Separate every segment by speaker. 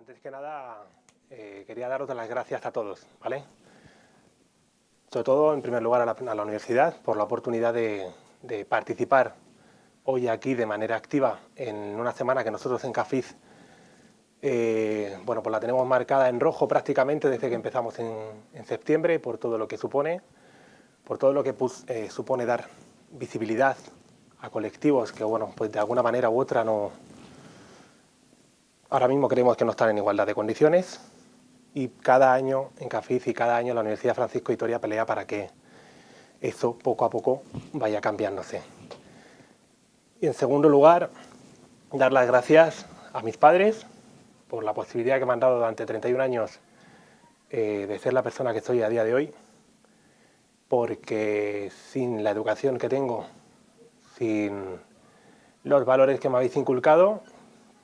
Speaker 1: antes que nada eh, quería daros las gracias a todos, ¿vale? Sobre todo, en primer lugar, a la, universidad por la oportunidad de, participar hoy aquí de manera activa en una semana que nosotros en CAFIZ eh, bueno, pues la tenemos marcada en rojo prácticamente desde que empezamos en, septiembre por todo lo que supone, por todo lo que eh, supone dar visibilidad a colectivos que, bueno, pues de alguna manera u otra no, Ahora mismo creemos que no están en igualdad de condiciones y cada año en CAFIZ y cada año la Universidad Francisco Vitoria pelea para que eso poco a poco vaya cambiándose. Y en segundo lugar, dar las gracias a mis padres por la posibilidad que me han dado durante 31 años eh, de ser la persona que soy a día de hoy, porque sin la educación que tengo, sin los valores que me habéis inculcado,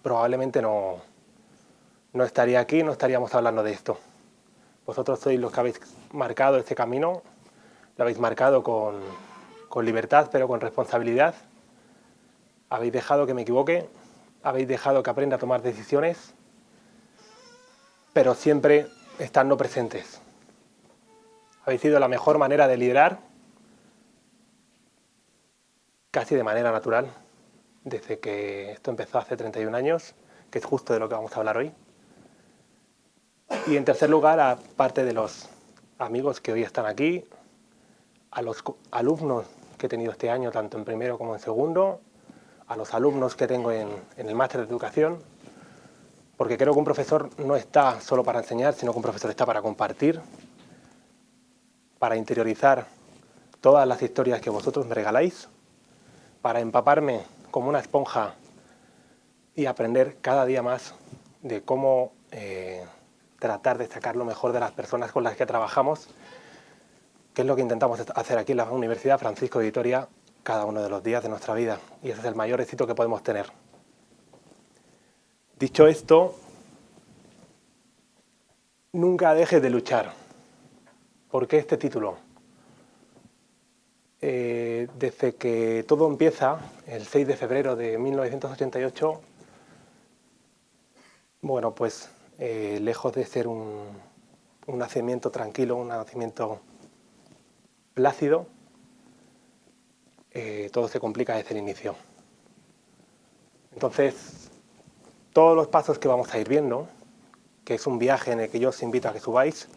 Speaker 1: probablemente no, no estaría aquí, no estaríamos hablando de esto. Vosotros sois los que habéis marcado este camino, lo habéis marcado con, con libertad, pero con responsabilidad. Habéis dejado que me equivoque, habéis dejado que aprenda a tomar decisiones, pero siempre estando presentes. Habéis sido la mejor manera de liderar, casi de manera natural desde que esto empezó hace 31 años, que es justo de lo que vamos a hablar hoy. Y en tercer lugar, aparte de los amigos que hoy están aquí, a los alumnos que he tenido este año, tanto en primero como en segundo, a los alumnos que tengo en, en el máster de educación, porque creo que un profesor no está solo para enseñar, sino que un profesor está para compartir, para interiorizar todas las historias que vosotros me regaláis, para empaparme como una esponja y aprender cada día más de cómo eh, tratar de sacar lo mejor de las personas con las que trabajamos, que es lo que intentamos hacer aquí en la Universidad Francisco de Vitoria cada uno de los días de nuestra vida. Y ese es el mayor éxito que podemos tener. Dicho esto, nunca dejes de luchar. ¿Por qué este título? Eh, desde que todo empieza, el 6 de febrero de 1988, bueno, pues eh, lejos de ser un, nacimiento tranquilo, un nacimiento plácido, eh, todo se complica desde el inicio. Entonces, todos los pasos que vamos a ir viendo, que es un viaje en el que yo os invito a que subáis,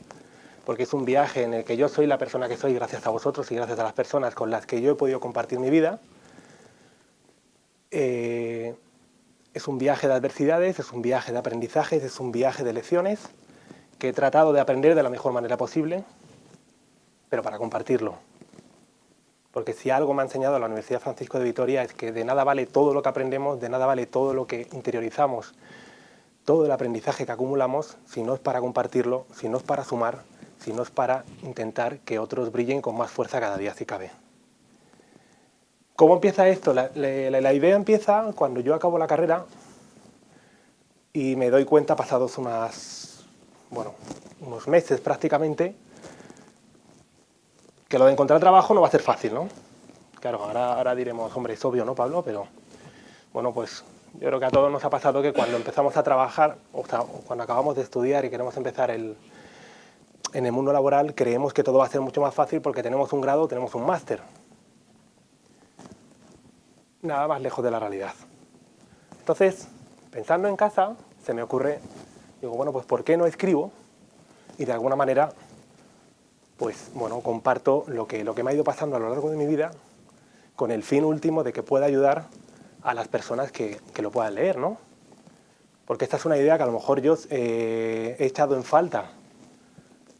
Speaker 1: porque es un viaje en el que yo soy la persona que soy gracias a vosotros y gracias a las personas con las que yo he podido compartir mi vida. Eh, es un viaje de adversidades, es un viaje de aprendizajes, es un viaje de lecciones que he tratado de aprender de la mejor manera posible, pero para compartirlo. Porque si algo me ha enseñado la Universidad Francisco de Vitoria es que de nada vale todo lo que aprendemos, de nada vale todo lo que interiorizamos, todo el aprendizaje que acumulamos, si no es para compartirlo, si no es para sumar, sino es para intentar que otros brillen con más fuerza cada día si cabe. ¿Cómo empieza esto? La, idea empieza cuando yo acabo la carrera y me doy cuenta pasados unas, bueno, unos meses prácticamente que lo de encontrar trabajo no va a ser fácil, ¿no? Claro, ahora, ahora diremos, hombre, es obvio, ¿no, Pablo? Pero, bueno, pues yo creo que a todos nos ha pasado que cuando empezamos a trabajar, o cuando acabamos de estudiar y queremos empezar el, en el mundo laboral creemos que todo va a ser mucho más fácil porque tenemos un grado, tenemos un máster. Nada más lejos de la realidad. Entonces, pensando en casa, se me ocurre, digo, bueno, pues ¿por qué no escribo? Y de alguna manera, pues, bueno, comparto lo que, lo que me ha ido pasando a lo largo de mi vida con el fin último de que pueda ayudar a las personas que, que lo puedan leer, ¿no? Porque esta es una idea que a lo mejor yo eh, he echado en falta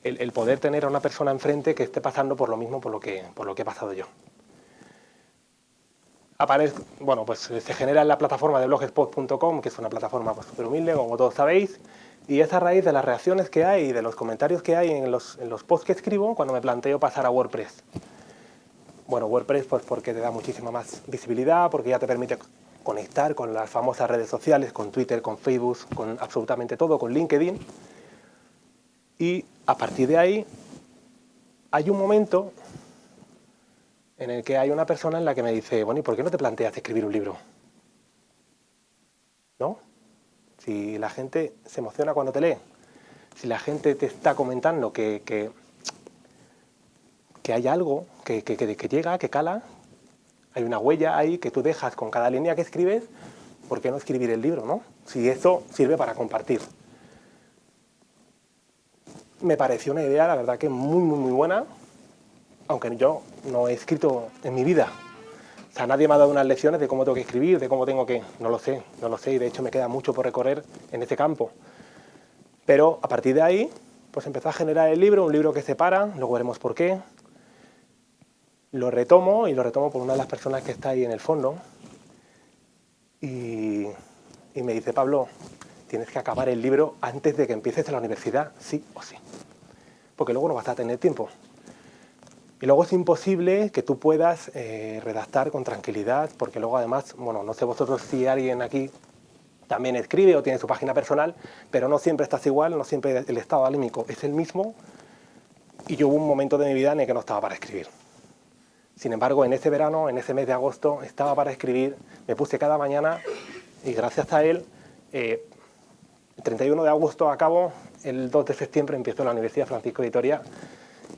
Speaker 1: el, poder tener a una persona enfrente que esté pasando por lo mismo por lo que, por lo que he pasado yo. Aparece, bueno, pues se genera en la plataforma de blogspot.com, que es una plataforma pues, súper humilde, como todos sabéis, y es a raíz de las reacciones que hay y de los comentarios que hay en los, en los posts que escribo cuando me planteo pasar a WordPress. Bueno, WordPress pues porque te da muchísima más visibilidad, porque ya te permite conectar con las famosas redes sociales, con Twitter, con Facebook, con absolutamente todo, con LinkedIn. Y a partir de ahí hay un momento en el que hay una persona en la que me dice, bueno, ¿y por qué no te planteas escribir un libro? ¿No? si la gente se emociona cuando te lee, si la gente te está comentando que, que, hay algo que, que, llega, que cala, hay una huella ahí que tú dejas con cada línea que escribes, ¿por qué no escribir el libro, no? Si eso sirve para compartir. Me pareció una idea, la verdad que muy, muy, muy buena, aunque yo no he escrito en mi vida. O sea, nadie me ha dado unas lecciones de cómo tengo que escribir, de cómo tengo que... No lo sé, no lo sé, y de hecho me queda mucho por recorrer en ese campo. Pero a partir de ahí, pues empezó a generar el libro, un libro que separa, luego veremos por qué. Lo retomo, y lo retomo por una de las personas que está ahí en el fondo. Y me dice, Pablo, tienes que acabar el libro antes de que empieces en la universidad, sí o sí. Porque luego no vas a tener tiempo. Y luego es imposible que tú puedas eh, redactar con tranquilidad, porque luego además, bueno, no sé vosotros si alguien aquí también escribe o tiene su página personal, pero no siempre estás igual, no siempre el estado anímico es el mismo, y yo hubo un momento de mi vida en el que no estaba para escribir. Sin embargo, en ese verano, en ese mes de agosto, estaba para escribir, me puse cada mañana, y gracias a él, eh, el 31 de agosto acabo, el 2 de septiembre empiezo la Universidad Francisco de Vitoria,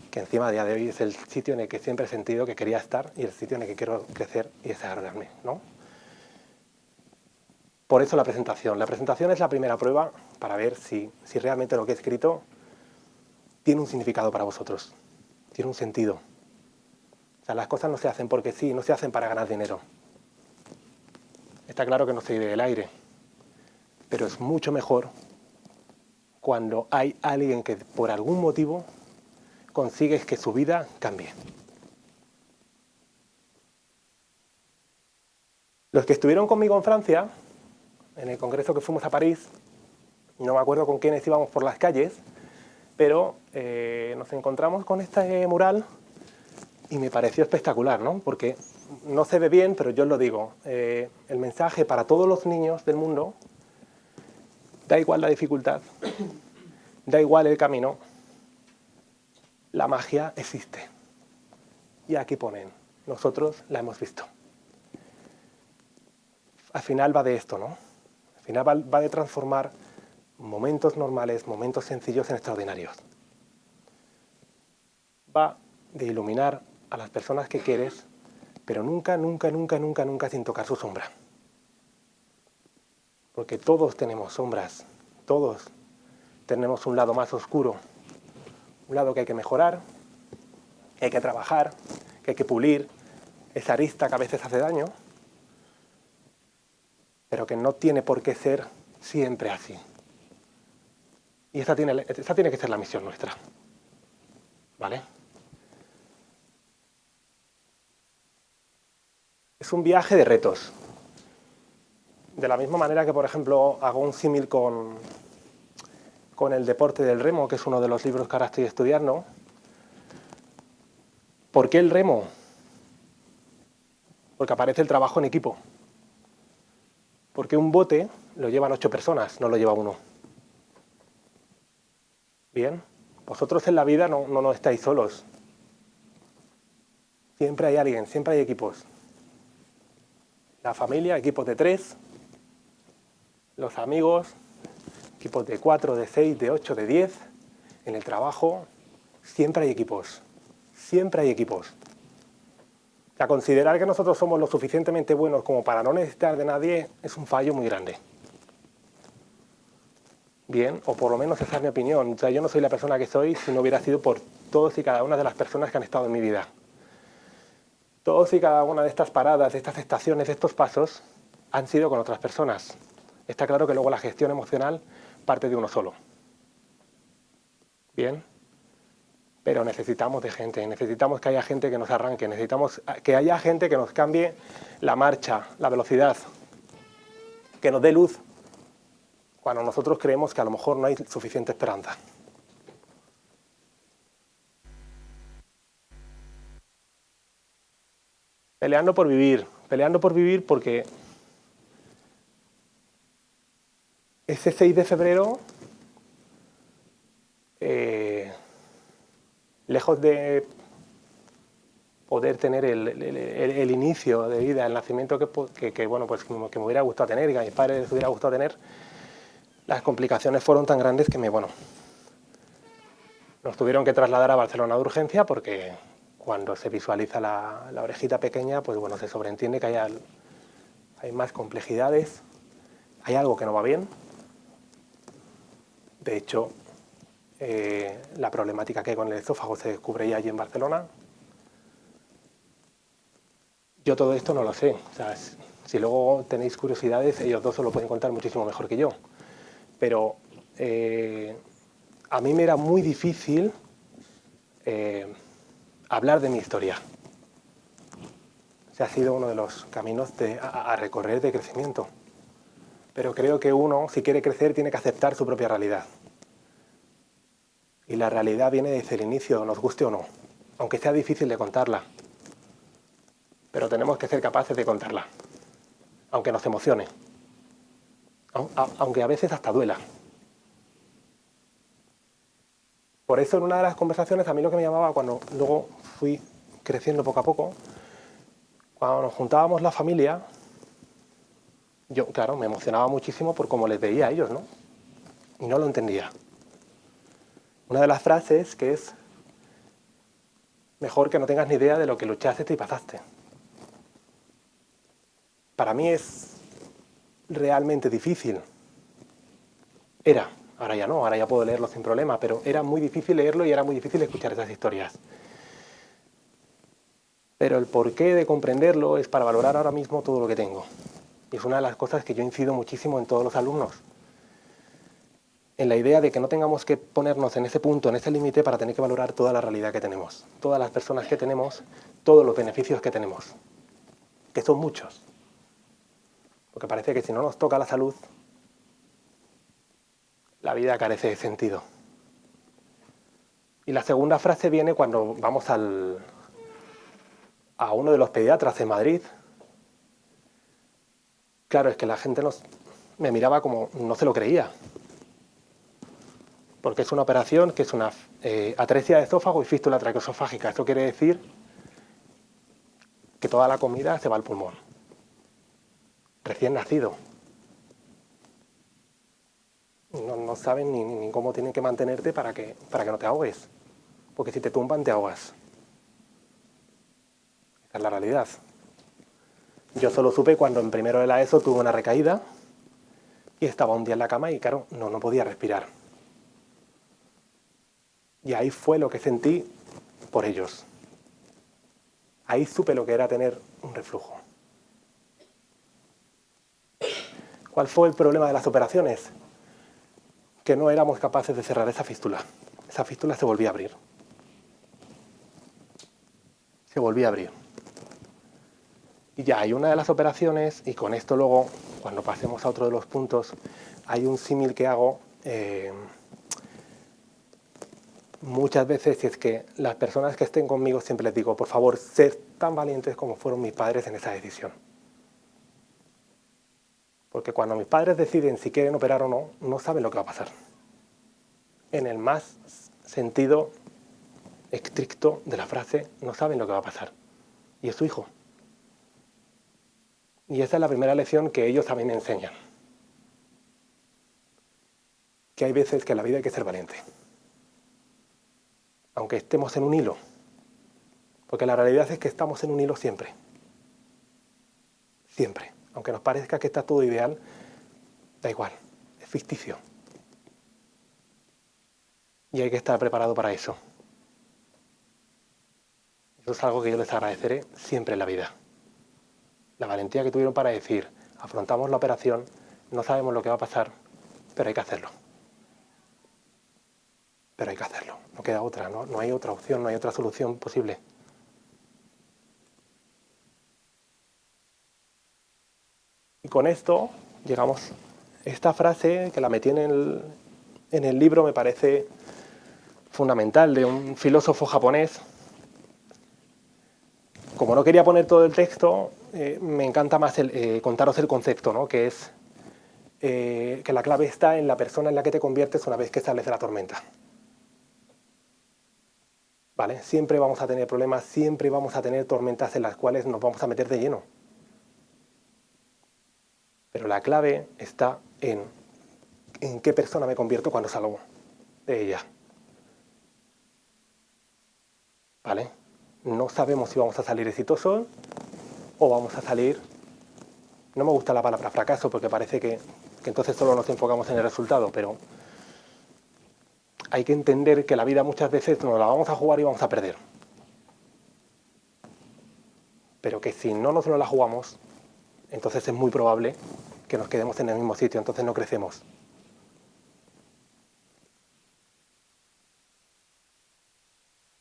Speaker 1: que encima a día de hoy es el sitio en el que siempre he sentido que quería estar y el sitio en el que quiero crecer y desarrollarme. ¿no? Por eso la presentación. La presentación es la primera prueba para ver si, si realmente lo que he escrito tiene un significado para vosotros, tiene un sentido. O sea, las cosas no se hacen porque sí, no se hacen para ganar dinero. Está claro que no se vive del aire, pero es mucho mejor cuando hay alguien que por algún motivo consigues que su vida cambie. Los que estuvieron conmigo en Francia, en el congreso que fuimos a París, no me acuerdo con quiénes íbamos por las calles, pero eh, nos encontramos con este mural y me pareció espectacular, ¿no? Porque no se ve bien, pero yo os lo digo, eh, el mensaje para todos los niños del mundo, da igual la dificultad, da igual el camino, la magia existe. Y aquí ponen, nosotros la hemos visto. Al final va de esto, ¿no? Al final va, de transformar momentos normales, momentos sencillos en extraordinarios. Va de iluminar a las personas que quieres, pero nunca, nunca, nunca, nunca, nunca sin tocar su sombra. Porque todos tenemos sombras, todos tenemos un lado más oscuro, un lado que hay que mejorar, que hay que trabajar, que hay que pulir, esa arista que a veces hace daño, pero que no tiene por qué ser siempre así. Y esa tiene, tiene que ser la misión nuestra. ¿Vale? Es un viaje de retos. De la misma manera que, por ejemplo, hago un símil con, con el deporte del remo, que es uno de los libros que ahora estoy estudiando. ¿Por qué el remo? Porque aparece el trabajo en equipo. Porque un bote lo llevan ocho personas, no lo lleva uno. Bien, vosotros en la vida no, no, no estáis solos. Siempre hay alguien, siempre hay equipos. La familia, equipos de tres. Los amigos, equipos de 4, de 6, de 8, de 10. En el trabajo siempre hay equipos, siempre hay equipos. O considerar que nosotros somos lo suficientemente buenos como para no necesitar de nadie es un fallo muy grande. Bien, o por lo menos esa es mi opinión. O sea, yo no soy la persona que soy si no hubiera sido por todos y cada una de las personas que han estado en mi vida. Todos y cada una de estas paradas, de estas estaciones, de estos pasos, han sido con otras personas. Está claro que luego la gestión emocional parte de uno solo. Bien, pero necesitamos de gente, necesitamos que haya gente que nos arranque, necesitamos que haya gente que nos cambie la marcha, la velocidad, que nos dé luz cuando nosotros creemos que a lo mejor no hay suficiente esperanza. Peleando por vivir, peleando por vivir porque ese 6 de febrero, eh, lejos de poder tener el, inicio de vida, el nacimiento que, bueno, pues, que me hubiera gustado tener y que a mis padres les hubiera gustado tener, las complicaciones fueron tan grandes que bueno, nos tuvieron que trasladar a Barcelona de urgencia porque cuando se visualiza la, orejita pequeña, pues bueno, se sobreentiende que hay, hay más complejidades, hay algo que no va bien. De hecho, eh, la problemática que hay con el esófago se descubre allí en Barcelona. Yo todo esto no lo sé. si luego tenéis curiosidades, ellos dos os lo pueden contar muchísimo mejor que yo. Pero eh, a mí me era muy difícil eh, hablar de mi historia. Se ha sido uno de los caminos a recorrer de crecimiento. Pero creo que uno, si quiere crecer, tiene que aceptar su propia realidad. Y la realidad viene desde el inicio, nos guste o no, aunque sea difícil de contarla. Pero tenemos que ser capaces de contarla, aunque nos emocione, aunque a veces hasta duela. Por eso en una de las conversaciones a mí lo que me llamaba cuando luego fui creciendo poco a poco, cuando nos juntábamos la familia, yo, claro, me emocionaba muchísimo por cómo les veía a ellos, ¿no? Y no lo entendía una de las frases que es mejor que no tengas ni idea de lo que luchaste y pasaste. Para mí es realmente difícil. Era, ahora ya no, ahora ya puedo leerlo sin problema, pero era muy difícil leerlo y era muy difícil escuchar esas historias. Pero el porqué de comprenderlo es para valorar ahora mismo todo lo que tengo. Y es una de las cosas que yo incido muchísimo en todos los alumnos en la idea de que no tengamos que ponernos en ese punto, en ese límite, para tener que valorar toda la realidad que tenemos, todas las personas que tenemos, todos los beneficios que tenemos, que son muchos. Porque parece que si no nos toca la salud, la vida carece de sentido. Y la segunda frase viene cuando vamos al, a uno de los pediatras en Madrid. Claro, es que la gente nos, me miraba como no se lo creía porque es una operación que es una eh, atresia de esófago y fístula traqueosofágica. Esto quiere decir que toda la comida se va al pulmón. Recién nacido. No, saben ni, cómo tienen que mantenerte para que, para que no te ahogues. Porque si te tumban, te ahogas. Esa es la realidad. Yo solo supe cuando en primero de la ESO tuve una recaída y estaba un día en la cama y claro, no, no podía respirar. Y ahí fue lo que sentí por ellos. Ahí supe lo que era tener un reflujo. ¿Cuál fue el problema de las operaciones? Que no éramos capaces de cerrar esa fístula. Esa fístula se volvía a abrir. Se volvía a abrir. Y ya hay una de las operaciones, y con esto luego, cuando pasemos a otro de los puntos, hay un símil que hago eh, muchas veces, si es que las personas que estén conmigo siempre les digo, por favor, ser tan valientes como fueron mis padres en esa decisión. Porque cuando mis padres deciden si quieren operar o no, no saben lo que va a pasar. En el más sentido estricto de la frase, no saben lo que va a pasar. Y es su hijo. Y esa es la primera lección que ellos también enseñan. Que hay veces que en la vida hay que ser valiente aunque estemos en un hilo. Porque la realidad es que estamos en un hilo siempre. Siempre. Aunque nos parezca que está todo ideal, da igual, es ficticio. Y hay que estar preparado para eso. Eso es algo que yo les agradeceré siempre en la vida. La valentía que tuvieron para decir, afrontamos la operación, no sabemos lo que va a pasar, pero hay que hacerlo pero hay que hacerlo, no queda otra, ¿no? no hay otra opción, no hay otra solución posible. Y con esto llegamos, esta frase que la metí en el, en el libro me parece fundamental, de un filósofo japonés. Como no quería poner todo el texto, eh, me encanta más eh, contaros el concepto, ¿no? que es eh, que la clave está en la persona en la que te conviertes una vez que sales de la tormenta. Siempre vamos a tener problemas, siempre vamos a tener tormentas en las cuales nos vamos a meter de lleno. Pero la clave está en en qué persona me convierto cuando salgo de ella. ¿Vale? No sabemos si vamos a salir exitosos o vamos a salir... No me gusta la palabra fracaso porque parece que, entonces solo nos enfocamos en el resultado, pero hay que entender que la vida muchas veces nos la vamos a jugar y vamos a perder. Pero que si no nos la jugamos, entonces es muy probable que nos quedemos en el mismo sitio, entonces no crecemos.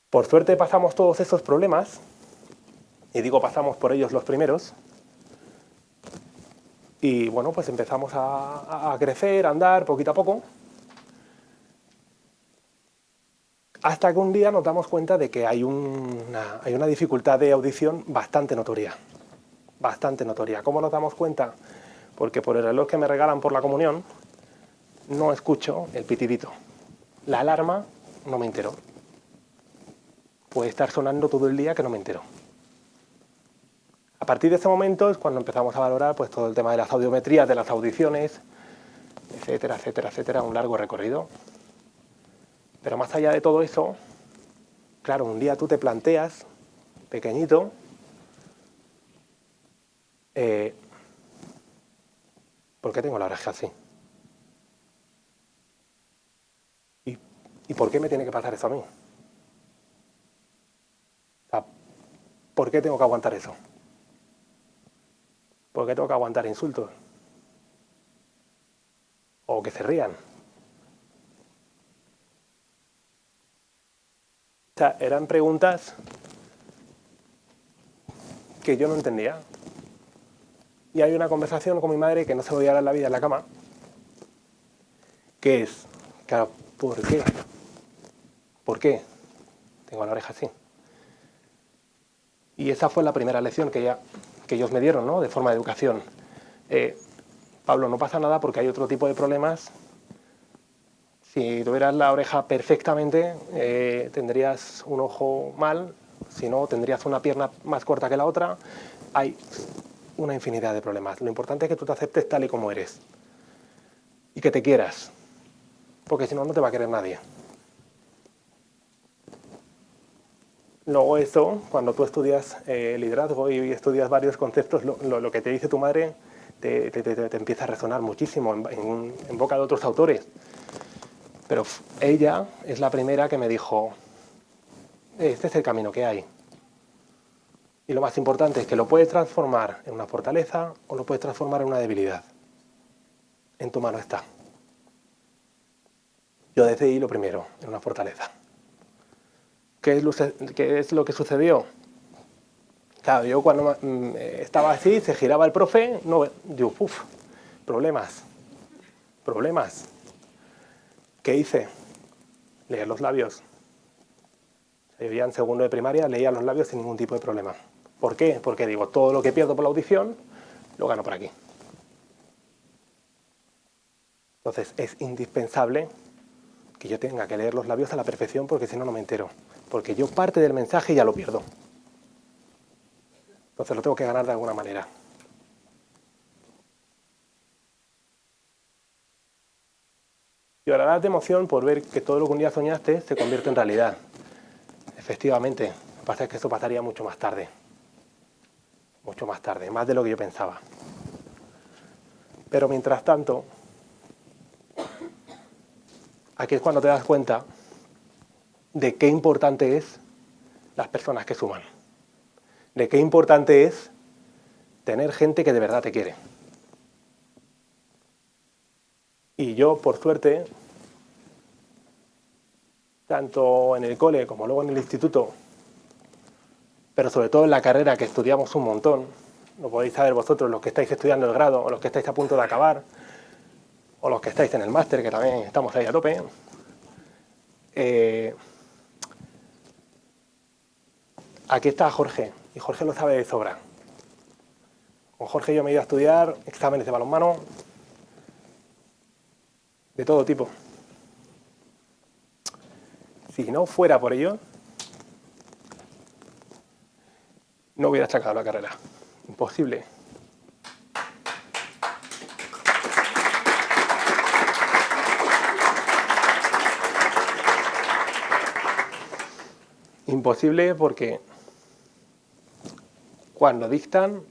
Speaker 1: Por suerte pasamos todos esos problemas, y digo pasamos por ellos los primeros, y bueno, pues empezamos a, crecer, a andar poquito a poco, hasta que un día nos damos cuenta de que hay una, dificultad de audición bastante notoria, bastante notoria. ¿Cómo nos damos cuenta? Porque por el reloj que me regalan por la comunión, no escucho el pitidito. La alarma no me entero puede estar sonando todo el día que no me entero. A partir de ese momento es cuando empezamos a valorar pues, todo el tema de las audiometrías, de las audiciones, etcétera, etcétera, etcétera, un largo recorrido. Pero más allá de todo eso, claro, un día tú te planteas, pequeñito, eh, ¿por qué tengo la oreja así? ¿Y, ¿Y por qué me tiene que pasar eso a mí? ¿Por qué tengo que aguantar eso? ¿Por qué tengo que aguantar insultos? O que se rían. O sea, eran preguntas que yo no entendía. Y hay una conversación con mi madre que no se voy a dar la vida en la cama, que es, claro, ¿por qué? ¿Por qué? Tengo la oreja así. Y esa fue la primera lección que, ya, que ellos me dieron, ¿no? de forma de educación. Eh, Pablo, no pasa nada porque hay otro tipo de problemas. Si tuvieras la oreja perfectamente, eh, tendrías un ojo mal, si no, tendrías una pierna más corta que la otra. Hay una infinidad de problemas. Lo importante es que tú te aceptes tal y como eres. Y que te quieras. Porque si no, no te va a querer nadie. Luego eso, cuando tú estudias eh, liderazgo y estudias varios conceptos, lo, que te dice tu madre te, empieza a resonar muchísimo en, boca de otros autores. Pero ella es la primera que me dijo, este es el camino que hay. Y lo más importante es que lo puedes transformar en una fortaleza o lo puedes transformar en una debilidad. En tu mano está. Yo decidí lo primero, en una fortaleza. ¿Qué es, lo, que sucedió? Claro, yo cuando mm, estaba así, se giraba el profe, no, yo, uff, problemas, problemas. ¿Qué hice? Leer los labios. Yo ya en segundo de primaria leía los labios sin ningún tipo de problema. ¿Por qué? Porque digo, todo lo que pierdo por la audición, lo gano por aquí. Entonces es indispensable que yo tenga que leer los labios a la perfección porque si no, no me entero porque yo parte del mensaje ya lo pierdo. Entonces lo tengo que ganar de alguna manera. Llorarás de emoción por ver que todo lo que un día soñaste se convierte en realidad. Efectivamente, lo que pasa es que eso pasaría mucho más tarde. Mucho más tarde, más de lo que yo pensaba. Pero mientras tanto, aquí es cuando te das cuenta de qué importante es las personas que suman, de qué importante es tener gente que de verdad te quiere. Y yo, por suerte, tanto en el cole como luego en el instituto, pero sobre todo en la carrera que estudiamos un montón, lo podéis saber vosotros, los que estáis estudiando el grado, o los que estáis a punto de acabar, o los que estáis en el máster, que también estamos ahí a tope, eh, aquí está Jorge, y Jorge lo sabe de sobra. Con Jorge yo me he ido a estudiar exámenes de balonmano, de todo tipo. Si no fuera por ello, no hubiera sacado la carrera. Imposible. Imposible porque cuando dictan,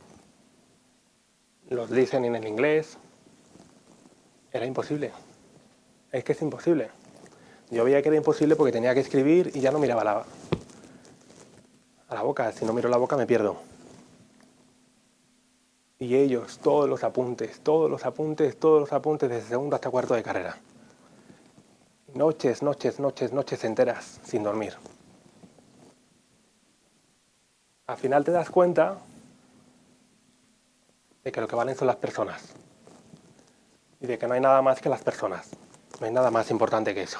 Speaker 1: los dicen en el inglés, era imposible. Es que es imposible. Yo veía que era imposible porque tenía que escribir y ya no miraba la, a la boca. Si no miro la boca me pierdo. Y ellos, todos los apuntes, todos los apuntes, todos los apuntes desde segundo hasta cuarto de carrera. Noches, noches, noches, noches enteras sin dormir. Al final te das cuenta de que lo que valen son las personas. Y de que no hay nada más que las personas. No hay nada más importante que eso.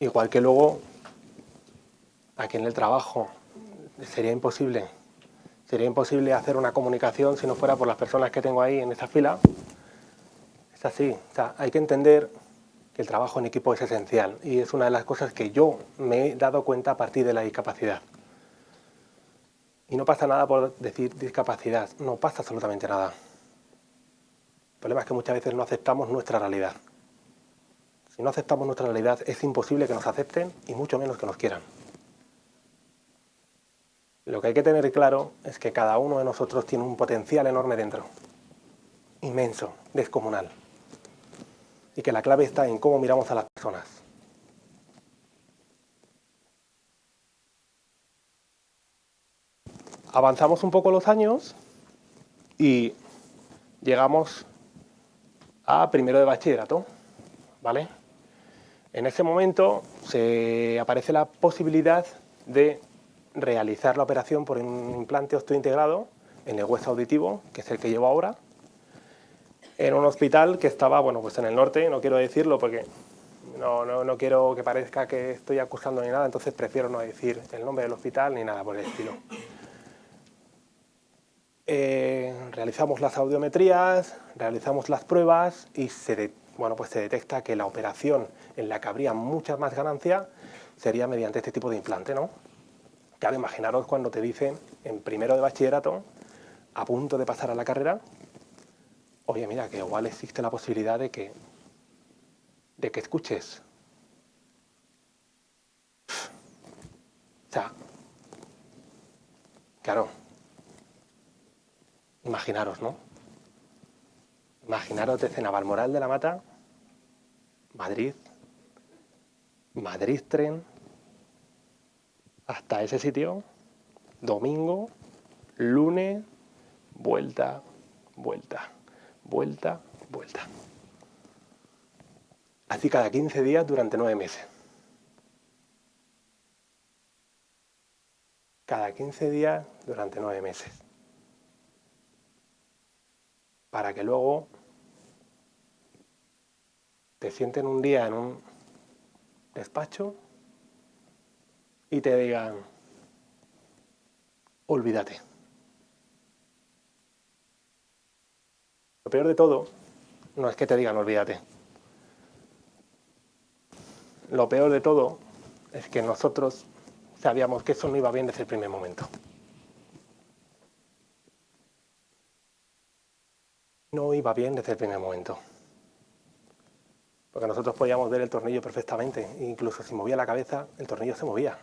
Speaker 1: Igual que luego, aquí en el trabajo, sería imposible. Sería imposible hacer una comunicación si no fuera por las personas que tengo ahí en esa fila. Es así. O sea, hay que entender que el trabajo en equipo es esencial y es una de las cosas que yo me he dado cuenta a partir de la discapacidad. Y no pasa nada por decir discapacidad, no pasa absolutamente nada. El problema es que muchas veces no aceptamos nuestra realidad. Si no aceptamos nuestra realidad, es imposible que nos acepten y mucho menos que nos quieran. Lo que hay que tener claro es que cada uno de nosotros tiene un potencial enorme dentro. Inmenso, descomunal. Y que la clave está en cómo miramos a las personas. Avanzamos un poco los años y llegamos a primero de bachillerato, ¿vale? En ese momento se aparece la posibilidad de realizar la operación por un implante osteointegrado en el hueso auditivo, que es el que llevo ahora, en un hospital que estaba, bueno, pues en el norte, no quiero decirlo porque no, no, quiero que parezca que estoy acusando ni nada, entonces prefiero no decir el nombre del hospital ni nada por el estilo. Eh, realizamos las audiometrías, realizamos las pruebas y se, bueno, pues se detecta que la operación en la que habría mucha más ganancia sería mediante este tipo de implante, ¿no? Claro, imaginaros cuando te dicen en primero de bachillerato, a punto de pasar a la carrera, oye, mira, que igual existe la posibilidad de que, de que escuches. O sea, claro, imaginaros, ¿no? Imaginaros de Navalmoral de la Mata, Madrid, Madrid Tren, hasta ese sitio, domingo, lunes, vuelta, vuelta, vuelta, vuelta. Así cada 15 días durante nueve meses. Cada 15 días durante nueve meses para que luego te sienten un día en un despacho y te digan, olvídate. Lo peor de todo no es que te digan olvídate. Lo peor de todo es que nosotros sabíamos que eso no iba bien desde el primer momento. no iba bien desde el primer momento. Porque nosotros podíamos ver el tornillo perfectamente, e incluso si movía la cabeza, el tornillo se movía.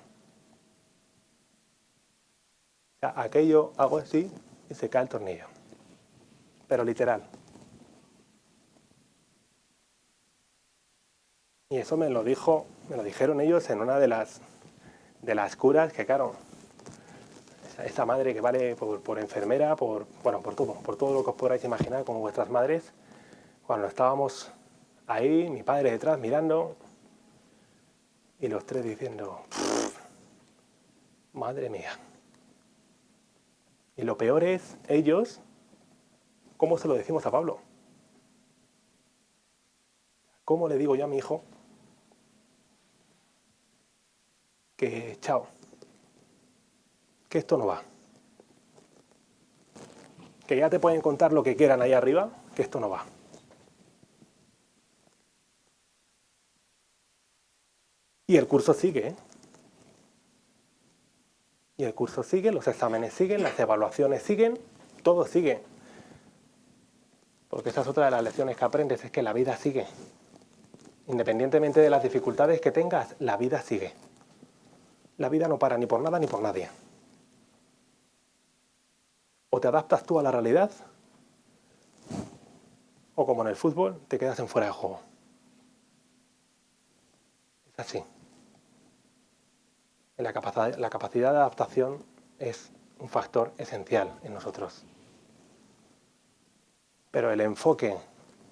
Speaker 1: aquello hago así y se cae el tornillo. Pero literal. Y eso me lo dijo, me lo dijeron ellos en una de las de las curas que claro, esa madre que vale por, enfermera, por, bueno, por todo, por todo lo que os podáis imaginar como vuestras madres, cuando estábamos ahí, mi padre detrás mirando, y los tres diciendo, madre mía. Y lo peor es, ellos, ¿cómo se lo decimos a Pablo? ¿Cómo le digo yo a mi hijo que chao? que esto no va. Que ya te pueden contar lo que quieran ahí arriba, que esto no va. Y el curso sigue. ¿eh? Y el curso sigue, los exámenes siguen, las evaluaciones siguen, todo sigue. Porque esa es otra de las lecciones que aprendes, es que la vida sigue. Independientemente de las dificultades que tengas, la vida sigue. La vida no para ni por nada ni por nadie. O te adaptas tú a la realidad, o como en el fútbol, te quedas en fuera de juego. Es así. La capacidad, la capacidad de adaptación es un factor esencial en nosotros. Pero el enfoque,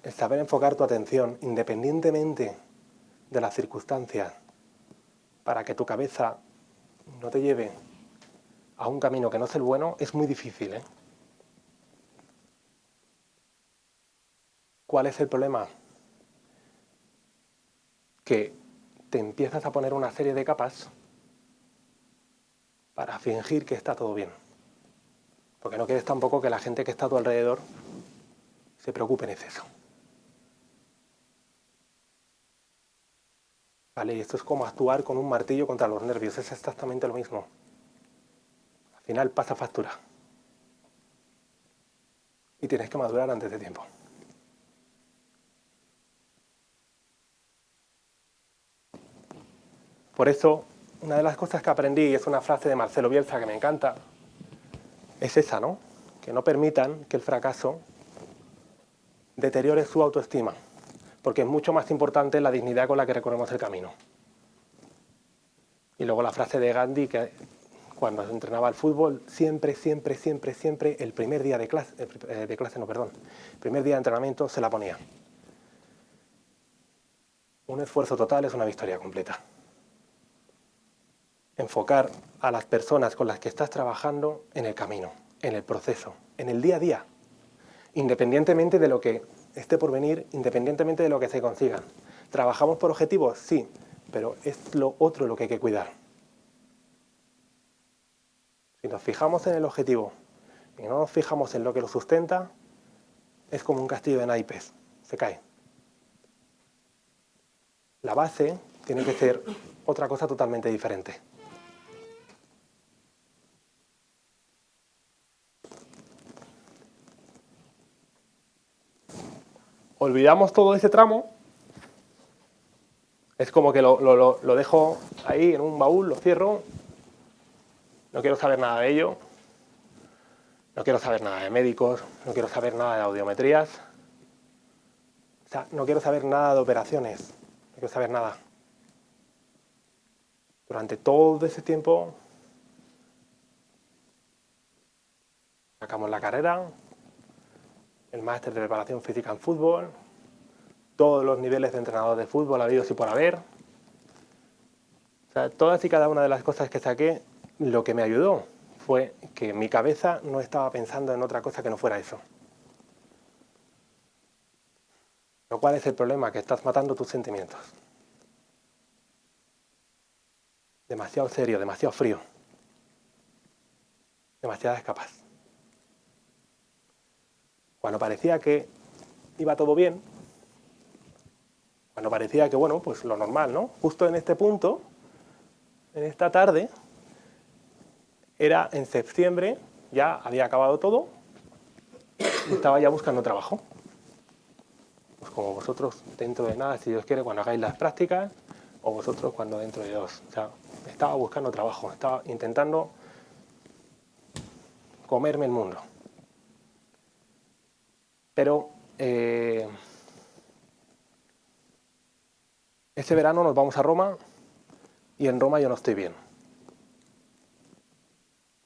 Speaker 1: el saber enfocar tu atención independientemente de las circunstancias para que tu cabeza no te lleve a un camino que no es el bueno, es muy difícil. ¿eh? ¿Cuál es el problema? Que te empiezas a poner una serie de capas para fingir que está todo bien. Porque no quieres tampoco que la gente que está a tu alrededor se preocupe en exceso. ¿Vale? Y esto es como actuar con un martillo contra los nervios, es exactamente lo mismo. Al final pasa factura. Y tienes que madurar antes de tiempo. Por eso una de las cosas que aprendí, y es una frase de Marcelo Bielsa que me encanta, es esa, ¿no? Que no permitan que el fracaso deteriore su autoestima, porque es mucho más importante la dignidad con la que recorremos el camino. Y luego la frase de Gandhi, que cuando entrenaba al fútbol, siempre, siempre, siempre, siempre, el primer día de clase, eh, de clase no, perdón, el primer día de entrenamiento se la ponía. Un esfuerzo total es una victoria completa enfocar a las personas con las que estás trabajando en el camino, en el proceso, en el día a día, independientemente de lo que esté por venir, independientemente de lo que se consiga. ¿Trabajamos por objetivos? Sí, pero es lo otro lo que hay que cuidar. Si nos fijamos en el objetivo y no nos fijamos en lo que lo sustenta, es como un castillo de naipes, se cae. La base tiene que ser otra cosa totalmente diferente. Olvidamos todo ese tramo, es como que lo, lo, dejo ahí en un baúl, lo cierro, no quiero saber nada de ello, no quiero saber nada de médicos, no quiero saber nada de audiometrías, o sea, no quiero saber nada de operaciones, no quiero saber nada. Durante todo ese tiempo sacamos la carrera, el máster de preparación física en fútbol, todos los niveles de entrenador de fútbol habidos y por haber. O sea, todas y cada una de las cosas que saqué, lo que me ayudó fue que mi cabeza no estaba pensando en otra cosa que no fuera eso. Lo cual es el problema, que estás matando tus sentimientos. Demasiado serio, demasiado frío. Demasiadas capas. Cuando parecía que iba todo bien, cuando parecía que, bueno, pues lo normal, ¿no? Justo en este punto, en esta tarde, era en septiembre, ya había acabado todo, estaba ya buscando trabajo. Pues como vosotros dentro de nada, si Dios quiere, cuando hagáis las prácticas, o vosotros cuando dentro de dos. O sea, estaba buscando trabajo, estaba intentando comerme el mundo. Pero eh, este verano nos vamos a Roma y en Roma yo no estoy bien.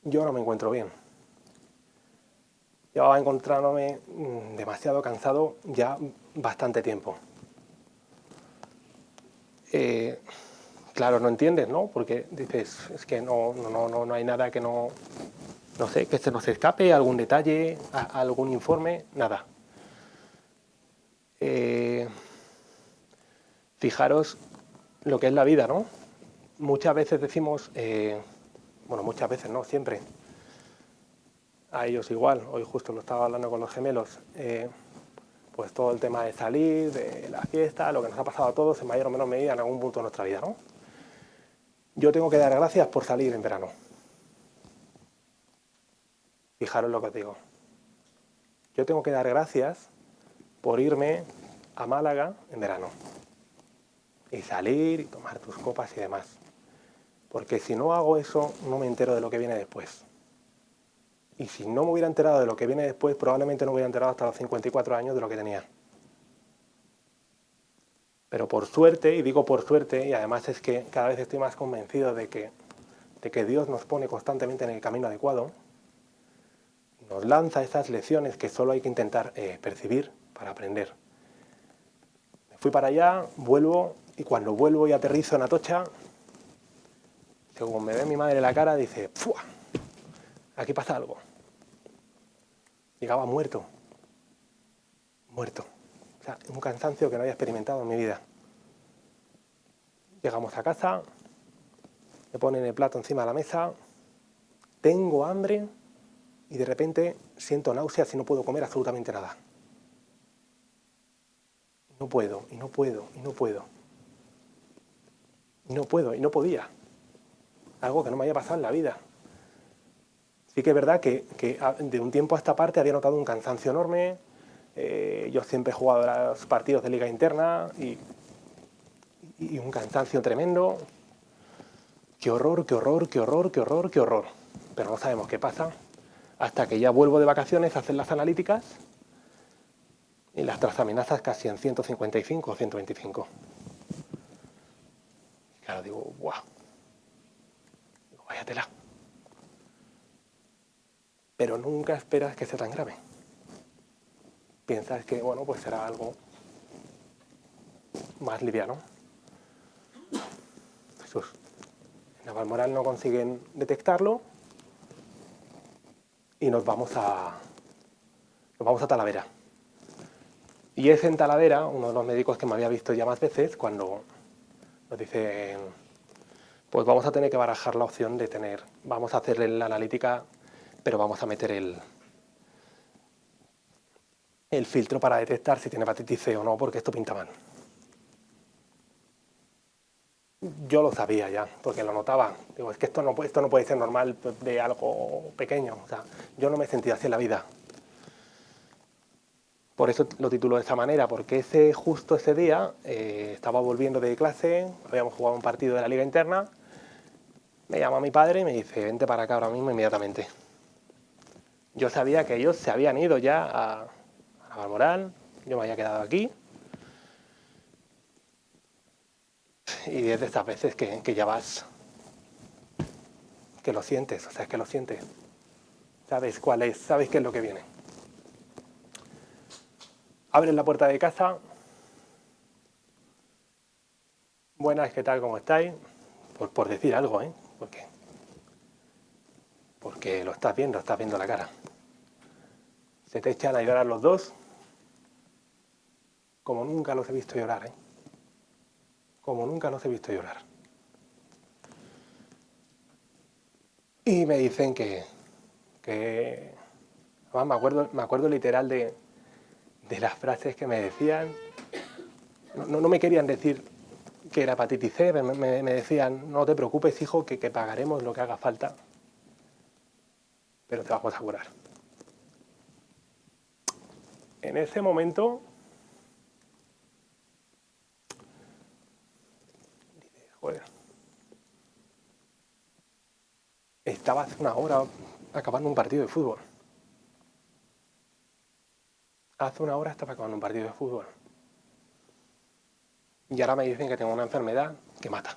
Speaker 1: Yo no me encuentro bien. Llevaba encontrándome mm, demasiado cansado ya bastante tiempo. Eh, claro, no entiendes, ¿no? Porque dices, es que no, no, no, no hay nada que no, no sé, que se nos escape, algún detalle, algún informe, nada. Eh, fijaros lo que es la vida, ¿no? Muchas veces decimos, eh, bueno, muchas veces no, siempre, a ellos igual, hoy justo lo estaba hablando con los gemelos, eh, pues todo el tema de salir, de la fiesta, lo que nos ha pasado a todos en mayor o menor medida en algún punto de nuestra vida, ¿no? Yo tengo que dar gracias por salir en verano. Fijaros lo que os digo. Yo tengo que dar gracias por irme a Málaga en verano. y salir y tomar tus copas y demás. Porque si no hago eso, no me entero de lo que viene después. Y si no me hubiera enterado de lo que viene después, probablemente no me hubiera enterado hasta los 54 años de lo que tenía. Pero por suerte, y digo por suerte, y además es que cada vez estoy más convencido de que, de que Dios nos pone constantemente en el camino adecuado, nos lanza esas lecciones que solo hay que intentar eh, percibir para aprender. Me fui para allá, vuelvo, y cuando vuelvo y aterrizo en Atocha, según me ve mi madre la cara, dice, ¡Fua! Aquí pasa algo. Llegaba muerto. Muerto. O sea, un cansancio que no había experimentado en mi vida. Llegamos a casa, me ponen el plato encima de la mesa, tengo hambre y de repente siento náuseas y no puedo comer absolutamente nada. No puedo, y no puedo, y no puedo. Y no puedo, y no podía. Algo que no me había pasado en la vida. Sí que es verdad que, de un tiempo a esta parte había notado un cansancio enorme. Eh, yo siempre he jugado los partidos de liga interna y, y un cansancio tremendo. Qué horror, qué horror, qué horror, qué horror, qué horror. Pero no sabemos qué pasa hasta que ya vuelvo de vacaciones a hacer las analíticas y las transaminasas casi en 155 o 125. claro, digo, guau. Digo, váyatela pero nunca esperas que sea tan grave. Piensas que, bueno, pues será algo más liviano. Jesús. En Navalmoral no consiguen detectarlo y nos vamos a, nos vamos a Talavera. Y es en Talavera, uno de los médicos que me había visto ya más veces, cuando nos dice, pues vamos a tener que barajar la opción de tener, vamos a hacerle la analítica pero vamos a meter el, el filtro para detectar si tiene hepatitis C o no, porque esto pinta mal. Yo lo sabía ya, porque lo notaba. Digo, es que esto no, esto no puede ser normal de algo pequeño. O sea, yo no me sentía así en la vida. Por eso lo titulo de esa manera, porque ese justo ese día eh, estaba volviendo de clase, habíamos jugado un partido de la liga interna, me llama mi padre y me dice, vente para acá ahora mismo inmediatamente. Yo sabía que ellos se habían ido ya a, a Moral, yo me había quedado aquí. Y es de estas veces que ya vas, que lo sientes, o sea, es que lo sientes. Sabes cuál es, sabes qué es lo que viene. Abres la puerta de casa. Buenas, ¿qué tal? ¿Cómo estáis? Por, decir algo, ¿eh? Porque, porque lo estás viendo, estás viendo la cara se te echan a llorar los dos, como nunca los he visto llorar, ¿eh? Como nunca los he visto llorar. Y me dicen que, que me acuerdo, me acuerdo literal de, de las frases que me decían. No, no, me querían decir que era hepatitis C, me, decían, no te preocupes hijo, que, que pagaremos lo que haga falta, pero te vamos a curar en ese momento estaba hace una hora acabando un partido de fútbol. Hace una hora estaba acabando un partido de fútbol. Y ahora me dicen que tengo una enfermedad que mata.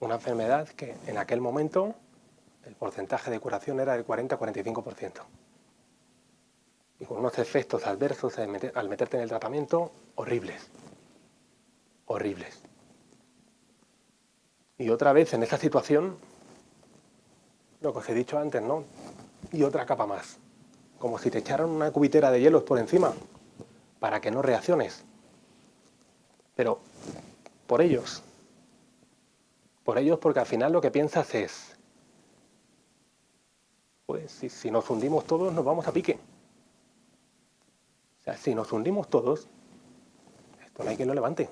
Speaker 1: Una enfermedad que en aquel momento el porcentaje de curación era del 40-45% y con unos efectos adversos al, meterte en el tratamiento horribles. Horribles. Y otra vez en esa situación, lo que os he dicho antes, ¿no? Y otra capa más. Como si te echaran una cubitera de hielos por encima para que no reacciones. Pero por ellos. Por ellos porque al final lo que piensas es, pues si, si nos hundimos todos nos vamos a pique. O sea, si nos hundimos todos, esto no hay quien lo levante.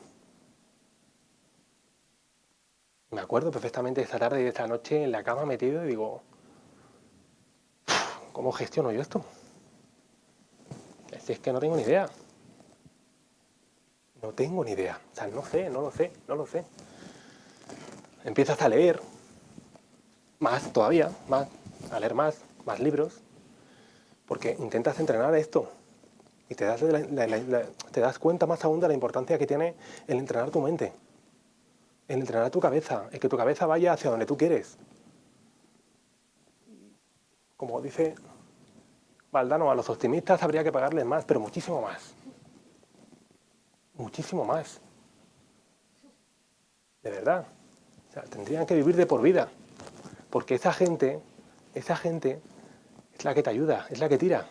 Speaker 1: Me acuerdo perfectamente de esa tarde y de esa noche en la cama metido y digo, ¿cómo gestiono yo esto? Si es que no tengo ni idea. No tengo ni idea. O sea, no sé, no lo sé, no lo sé. Empiezas a leer más todavía, más, a leer más, más libros, porque intentas entrenar esto y te das, te das cuenta más aún de la importancia que tiene el entrenar tu mente, el entrenar tu cabeza, el que tu cabeza vaya hacia donde tú quieres. Como dice Valdano, a los optimistas habría que pagarles más, pero muchísimo más. Muchísimo más. De verdad. O sea, tendrían que vivir de por vida. Porque esa gente, esa gente es la que te ayuda, es la que tira.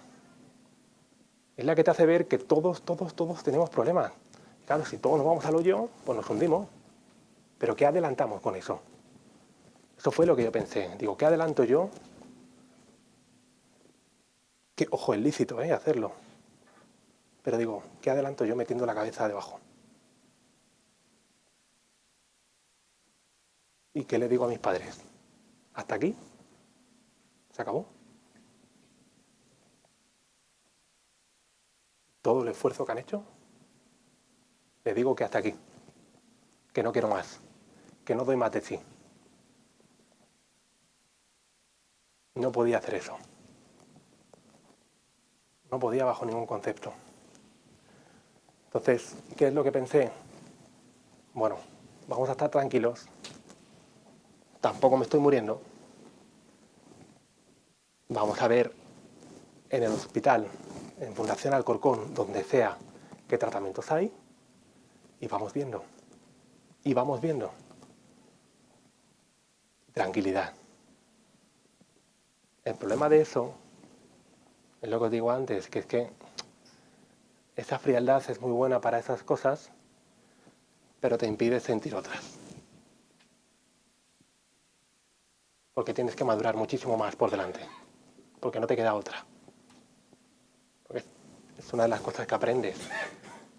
Speaker 1: Es la que te hace ver que todos, todos, todos tenemos problemas. Claro, si todos nos vamos al hoyo, pues nos hundimos. Pero ¿qué adelantamos con eso? Eso fue lo que yo pensé. Digo, ¿qué adelanto yo? Que, ojo, es lícito, ¿eh? Hacerlo. Pero digo, ¿qué adelanto yo metiendo la cabeza debajo? ¿Y qué le digo a mis padres? ¿Hasta aquí? ¿Se acabó? todo el esfuerzo que han hecho, les digo que hasta aquí, que no quiero más, que no doy más de sí. No podía hacer eso. No podía bajo ningún concepto. Entonces, ¿qué es lo que pensé? Bueno, vamos a estar tranquilos. Tampoco me estoy muriendo. Vamos a ver en el hospital en Fundación Alcorcón, donde sea qué tratamientos hay, y vamos viendo. Y vamos viendo. Tranquilidad. El problema de eso, lo que os digo antes, que es que esa frialdad es muy buena para esas cosas, pero te impide sentir otras. Porque tienes que madurar muchísimo más por delante, porque no te queda otra. Es una de las cosas que aprendes,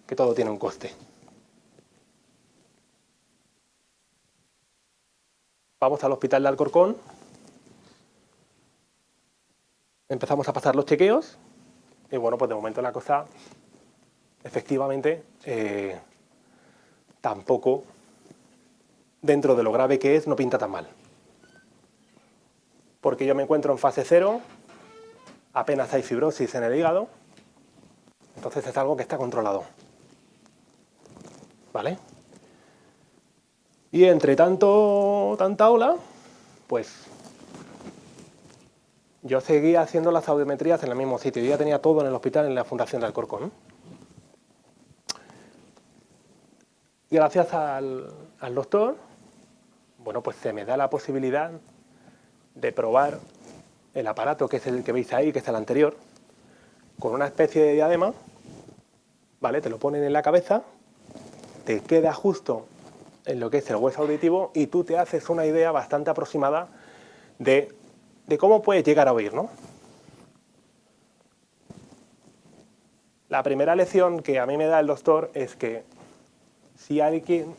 Speaker 1: que todo tiene un coste. Vamos al hospital de Alcorcón. Empezamos a pasar los chequeos. Y bueno, pues de momento la cosa, efectivamente, eh, tampoco, dentro de lo grave que es, no pinta tan mal. Porque yo me encuentro en fase cero, apenas hay fibrosis en el hígado, entonces es algo que está controlado. ¿Vale? Y entre tanto, tanta ola, pues yo seguía haciendo las audiometrías en el mismo sitio. Yo ya tenía todo en el hospital, en la Fundación del Alcorcón. Y gracias al, al doctor, bueno, pues se me da la posibilidad de probar el aparato que es el que veis ahí, que es el anterior, con una especie de diadema ¿vale? Te lo ponen en la cabeza, te queda justo en lo que es el hueso auditivo y tú te haces una idea bastante aproximada de, cómo puedes llegar a oír, ¿no? La primera lección que a mí me da el doctor es que si alguien,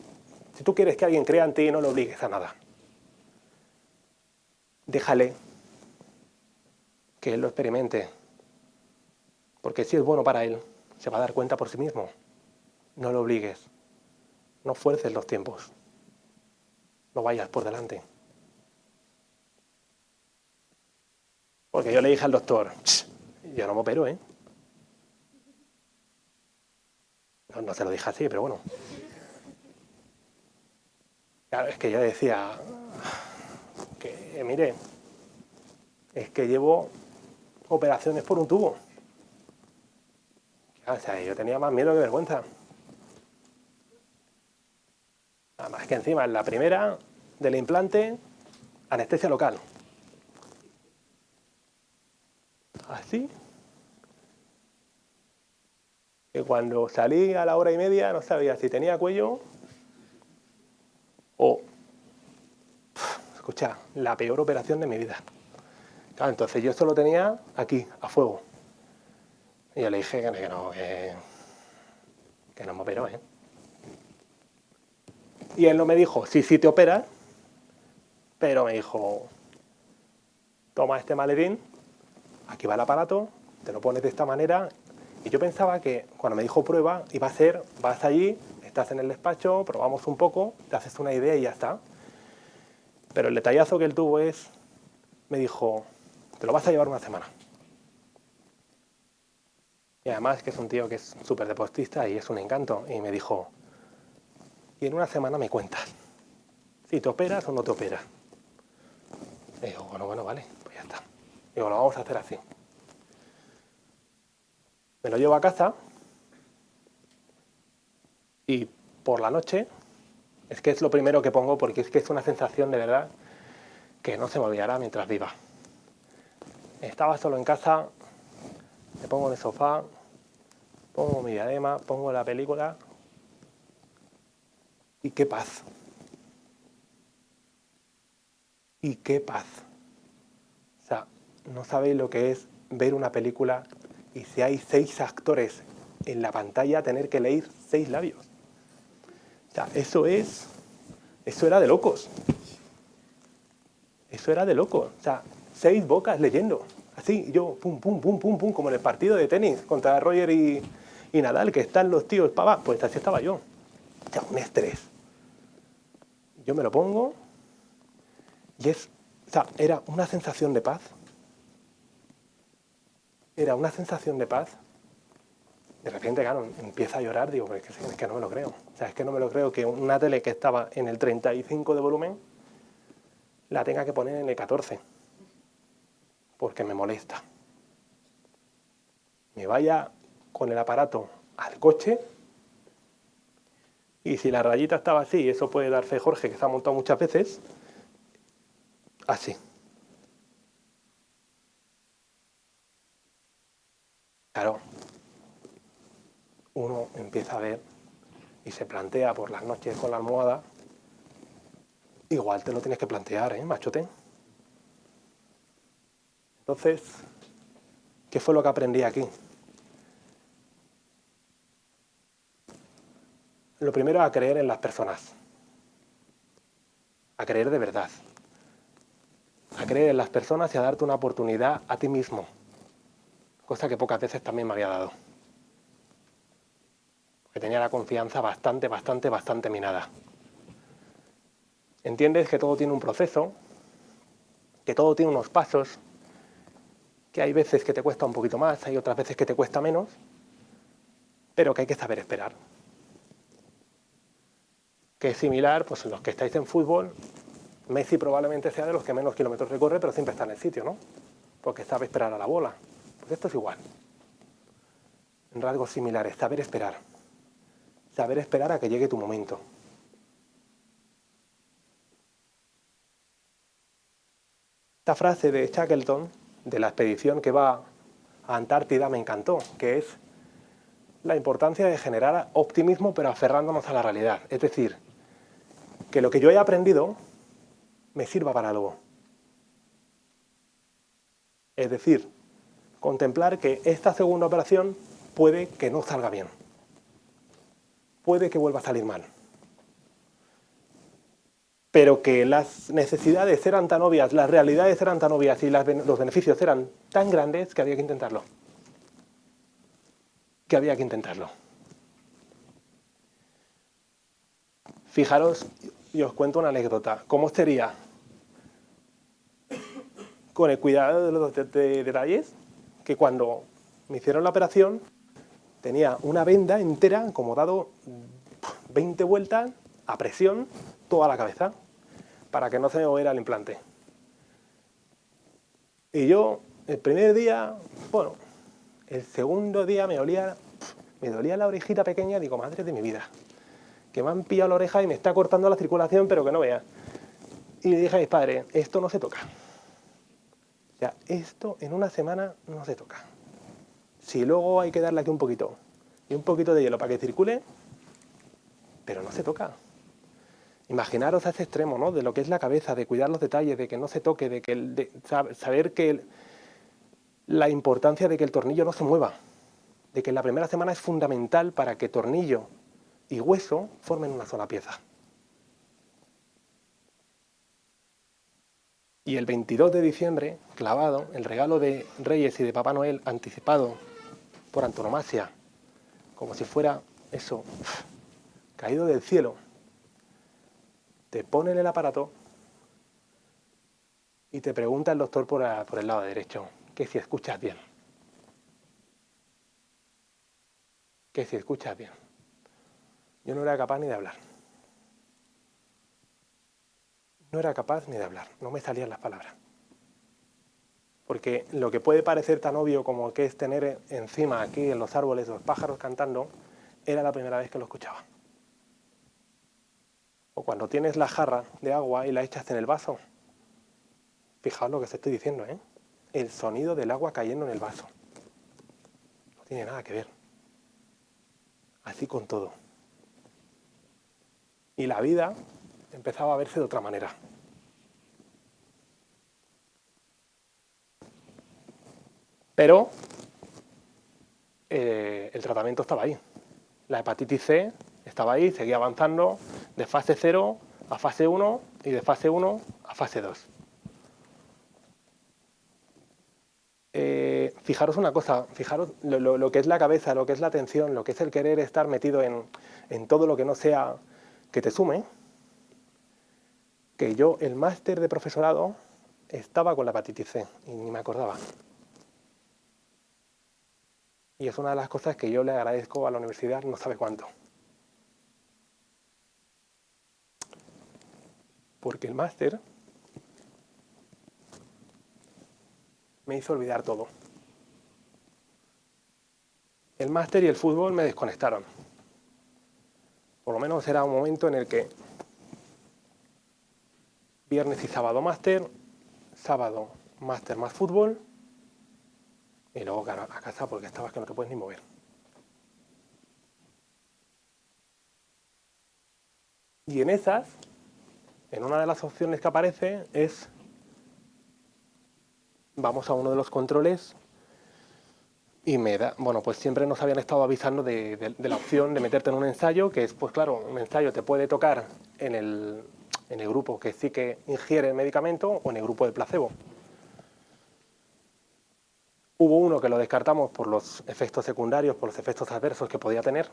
Speaker 1: si tú quieres que alguien crea en ti, no lo obligues a nada. Déjale que él lo experimente, porque si es bueno para él, se va a dar cuenta por sí mismo. No lo obligues. No fuerces los tiempos. No vayas por delante. Porque yo le dije al doctor, yo no me opero, ¿eh? No, no se lo dije así, pero bueno. Claro, es que yo decía, que mire, es que llevo operaciones por un tubo. O sea, yo tenía más miedo que vergüenza. Nada más que encima, en la primera del implante, anestesia local. Así. Que cuando salí a la hora y media no sabía si tenía cuello o... Escucha, la peor operación de mi vida. Entonces yo solo tenía aquí, a fuego. Y yo le dije que no, que, no me operó, ¿eh? Y él no me dijo, sí, sí te operas, pero me dijo, toma este maletín, aquí va el aparato, te lo pones de esta manera Y yo pensaba que cuando me dijo prueba, iba a ser, vas allí, estás en el despacho, probamos un poco, te haces una idea y ya está. Pero el detallazo que él tuvo es, me dijo, te lo vas a llevar una semana. Y además que es un tío que es súper deportista y es un encanto. Y me dijo, y en una semana me cuentas si te operas o no te operas. Y digo, bueno, bueno, vale. Digo, lo vamos a hacer así. Me lo llevo a casa y por la noche, es que es lo primero que pongo porque es que es una sensación de verdad que no se me olvidará mientras viva. Estaba solo en casa, me pongo en el sofá, pongo mi diadema, pongo la película y qué paz. Y qué paz. No sabéis lo que es ver una película y si hay seis actores en la pantalla tener que leer seis labios. O sea, eso es... Eso era de locos. Eso era de locos. O sea, seis bocas leyendo. Así, yo, pum, pum, pum, pum, pum, como en el partido de tenis contra Roger y, y Nadal, que están los tíos para pues así estaba yo. O sea, un estrés. Yo me lo pongo y es, o sea, era una sensación de paz. Era una sensación de paz. De repente, claro, empieza a llorar, digo, es que, es que no me lo creo. O sea, es que no me lo creo que una tele que estaba en el 35 de volumen la tenga que poner en el 14 porque me molesta. Me vaya con el aparato al coche y si la rayita estaba así, eso puede dar fe Jorge, que se ha montado muchas veces, así. Claro, uno empieza a ver y se plantea por las noches con la almohada, igual te lo tienes que plantear, ¿eh, machote? Entonces, ¿qué fue lo que aprendí aquí? Lo primero, a creer en las personas. A creer de verdad. A creer en las personas y a darte una oportunidad a ti mismo. Cosa que pocas veces también me había dado. Porque tenía la confianza bastante, bastante, bastante minada. Entiendes que todo tiene un proceso, que todo tiene unos pasos, que hay veces que te cuesta un poquito más, hay otras veces que te cuesta menos, pero que hay que saber esperar. Que es similar, pues los que estáis en fútbol, Messi probablemente sea de los que menos kilómetros recorre, pero siempre está en el sitio, ¿no? Porque sabe esperar a la bola. Esto es igual. En rasgos similares, saber esperar. Saber esperar a que llegue tu momento. Esta frase de Shackleton de la expedición que va a Antártida me encantó, que es la importancia de generar optimismo pero aferrándonos a la realidad. Es decir, que lo que yo he aprendido me sirva para algo. Es decir, contemplar que esta segunda operación puede que no salga bien. Puede que vuelva a salir mal pero que las necesidades eran tan obvias, las realidades eran tan obvias y los beneficios eran tan grandes que había que intentarlo. Que había que intentarlo. Fijaros, y os cuento una anécdota. ¿Cómo sería con el cuidado de los detalles que cuando me hicieron la operación tenía una venda entera, como dado 20 vueltas, a presión, toda la cabeza para que no se me moviera el implante. Y yo, el primer día, bueno, el segundo día me olía, me dolía la orejita pequeña, digo, madre de mi vida, que me han pillado la oreja y me está cortando la circulación, pero que no vea. Y le dije a mis padres, esto no se toca. Sea, esto en una semana no se toca. Si luego hay que darle aquí un poquito y un poquito de hielo para que circule, pero no se toca. Imaginaros a ese extremo, ¿no? De lo que es la cabeza, de cuidar los detalles, de que no se toque, de, que saber que la importancia de que el tornillo no se mueva, de que la primera semana es fundamental para que tornillo y hueso formen una sola pieza. Y el 22 de diciembre, clavado, el regalo de Reyes y de Papá Noel anticipado por antonomasia, como si fuera eso, caído del cielo. Te ponen el aparato y te pregunta el doctor por, por el lado derecho, que si escuchas bien. Que si escuchas bien. Yo no era capaz ni de hablar. No era capaz ni de hablar, no me salían las palabras. Porque lo que puede parecer tan obvio como que es tener encima aquí en los árboles los pájaros cantando, era la primera vez que lo escuchaba. O cuando tienes la jarra de agua y la echas en el vaso. Fijaos lo que os estoy diciendo, ¿eh? El sonido del agua cayendo en el vaso. No tiene nada que ver. Así con todo. Y la vida empezaba a verse de otra manera. Pero eh, el tratamiento estaba ahí. La hepatitis C estaba ahí, seguía avanzando de fase 0 a fase 1 y de fase 1 a fase 2. Eh, fijaros una cosa, fijaros lo, que es la cabeza, lo que es la atención, lo que es el querer estar metido en, en todo lo que no sea que te sume, que yo, el máster de profesorado, estaba con la hepatitis C y ni me acordaba. Y es una de las cosas que yo le agradezco a la universidad no sabe cuánto. Porque el máster me hizo olvidar todo. El máster y el fútbol me desconectaron. Por lo menos era un momento en el que viernes y sábado máster, sábado máster más fútbol y luego a casa porque estabas que no te puedes ni mover. Y en esas, en una de las opciones que aparece es, vamos a uno de los controles y me da, bueno, pues siempre nos habían estado avisando de, de la opción de meterte en un ensayo, que es, pues claro, un ensayo te puede tocar en el, en el grupo que sí que ingiere el medicamento o en el grupo de placebo. Hubo uno que lo descartamos por los efectos secundarios, por los efectos adversos que podía tener,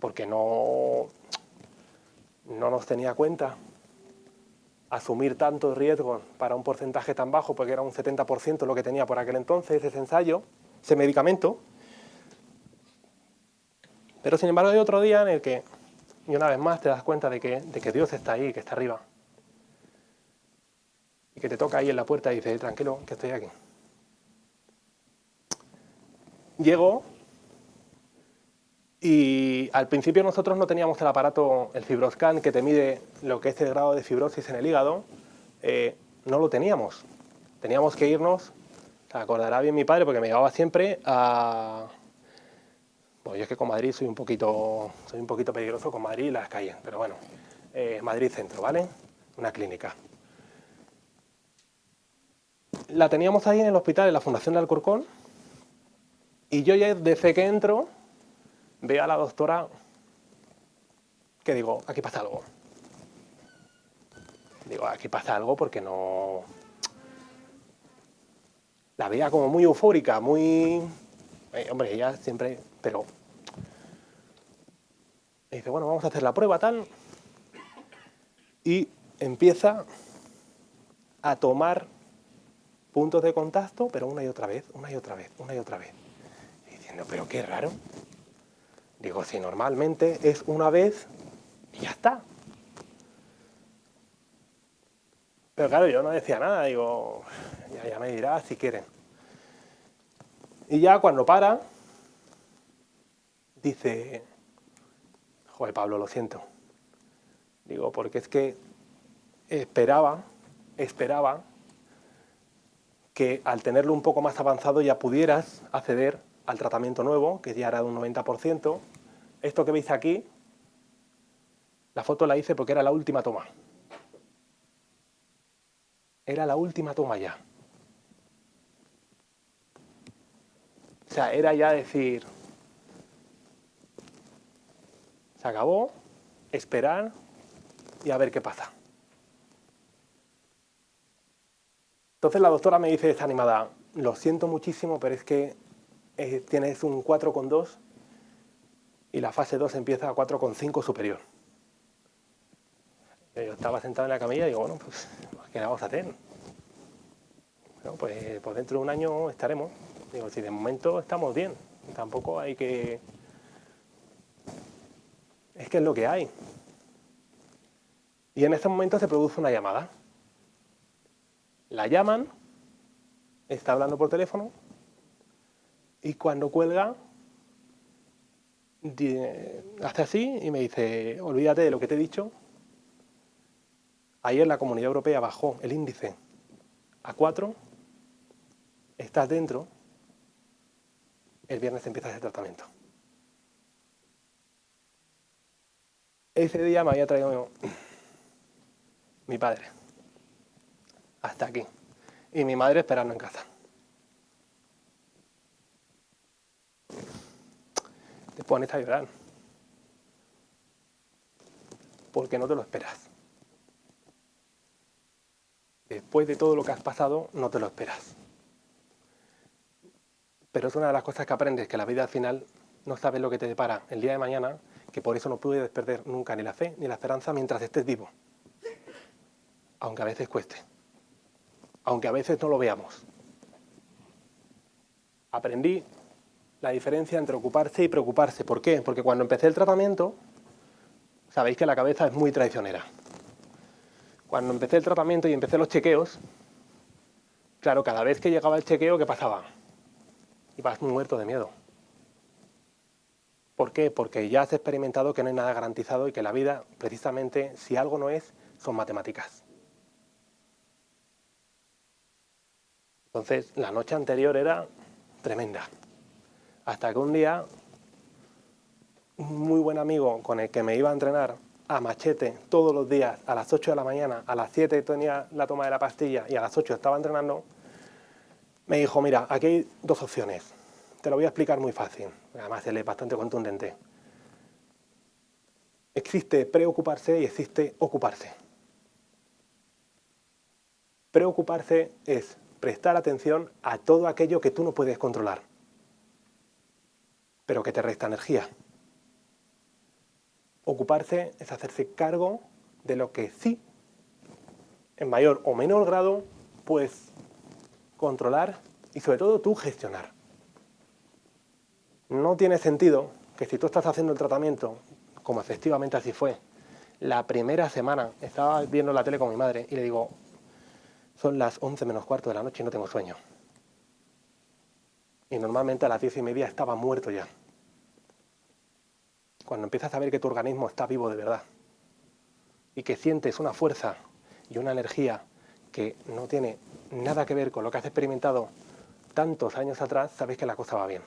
Speaker 1: porque no, no nos tenía cuenta asumir tanto riesgo para un porcentaje tan bajo, porque era un 70% lo que tenía por aquel entonces ese ensayo, ese medicamento. Pero sin embargo hay otro día en el que y una vez más te das cuenta de que, de que Dios está ahí, que está arriba. Y que te toca ahí en la puerta y dice, tranquilo, que estoy aquí. Llego y al principio nosotros no teníamos el aparato, el fibroscan, que te mide lo que es el grado de fibrosis en el hígado. Eh, no lo teníamos. Teníamos que irnos, acordará bien mi padre porque me llevaba siempre a, bueno, yo es que con Madrid soy un poquito, soy un poquito peligroso con Madrid y las calles, pero bueno, eh, Madrid Centro, ¿vale? Una clínica. La teníamos ahí en el hospital, en la Fundación de Alcorcón, y yo ya desde que entro veo a la doctora que digo, aquí pasa algo. Digo, aquí pasa algo porque no... La veía como muy eufórica, muy... Eh, hombre, ella siempre pero dice, bueno, vamos a hacer la prueba tal, y empieza a tomar puntos de contacto, pero una y otra vez, una y otra vez, una y otra vez. diciendo, pero qué raro. Digo, si normalmente es una vez y ya está. Pero claro, yo no decía nada, digo, ya, ya me dirá si quieren. Y ya cuando para, dice, joder Pablo, lo siento. Digo, porque es que esperaba, esperaba que al tenerlo un poco más avanzado ya pudieras acceder al tratamiento nuevo, que ya era de un 90%. Esto que veis aquí, la foto la hice porque era la última toma. Era la última toma ya. O sea, era ya decir, Se acabó, esperar y a ver qué pasa. Entonces la doctora me dice desanimada, lo siento muchísimo, pero es que eh, tienes un 4,2 y la fase 2 empieza a 4,5 superior. Yo estaba sentado en la camilla y digo, bueno, pues, ¿qué vamos a hacer? Bueno, pues, pues dentro de un año estaremos. Digo, si de momento estamos bien, tampoco hay que... Que es lo que hay. Y en ese momento se produce una llamada. La llaman, está hablando por teléfono, y cuando cuelga, hace así y me dice, olvídate de lo que te he dicho. Ayer la Comunidad Europea bajó el índice a 4, estás dentro, el viernes empieza ese tratamiento. Ese día me había traído mi padre. Hasta aquí. Y mi madre esperando en casa. Te pones a llorar. Porque no te lo esperas. Después de todo lo que has pasado, no te lo esperas. Pero es una de las cosas que aprendes, que la vida al final no sabes lo que te depara el día de mañana, que por eso no puedes perder nunca ni la fe ni la esperanza mientras estés vivo aunque a veces cueste, aunque a veces no lo veamos. Aprendí la diferencia entre ocuparse y preocuparse. ¿Por qué? Porque cuando empecé el tratamiento, sabéis que la cabeza es muy traicionera. Cuando empecé el tratamiento y empecé los chequeos, claro, cada vez que llegaba el chequeo, ¿qué pasaba? Ibas muerto de miedo. ¿Por qué? Porque ya has experimentado que no hay nada garantizado y que la vida, precisamente, si algo no es, son matemáticas. Entonces, la noche anterior era tremenda. Hasta que un día, un muy buen amigo con el que me iba a entrenar a machete todos los días, a las 8 de la mañana, a las 7 tenía la toma de la pastilla y a las 8 estaba entrenando, me dijo, mira, aquí hay dos opciones. Te lo voy a explicar muy fácil, además él es bastante contundente. Existe preocuparse y existe ocuparse. Preocuparse es prestar atención a todo aquello que tú no puedes controlar, pero que te resta energía. Ocuparse es hacerse cargo de lo que sí, en mayor o menor grado, puedes controlar y sobre todo tú gestionar. No tiene sentido que si tú estás haciendo el tratamiento, como efectivamente así fue, la primera semana estaba viendo la tele con mi madre y le digo, son las 11 menos cuarto de la noche y no tengo sueño. Y normalmente a las 10 y media estaba muerto ya. Cuando empiezas a ver que tu organismo está vivo de verdad y que sientes una fuerza y una energía que no tiene nada que ver con lo que has experimentado tantos años atrás, sabes que la cosa va bien.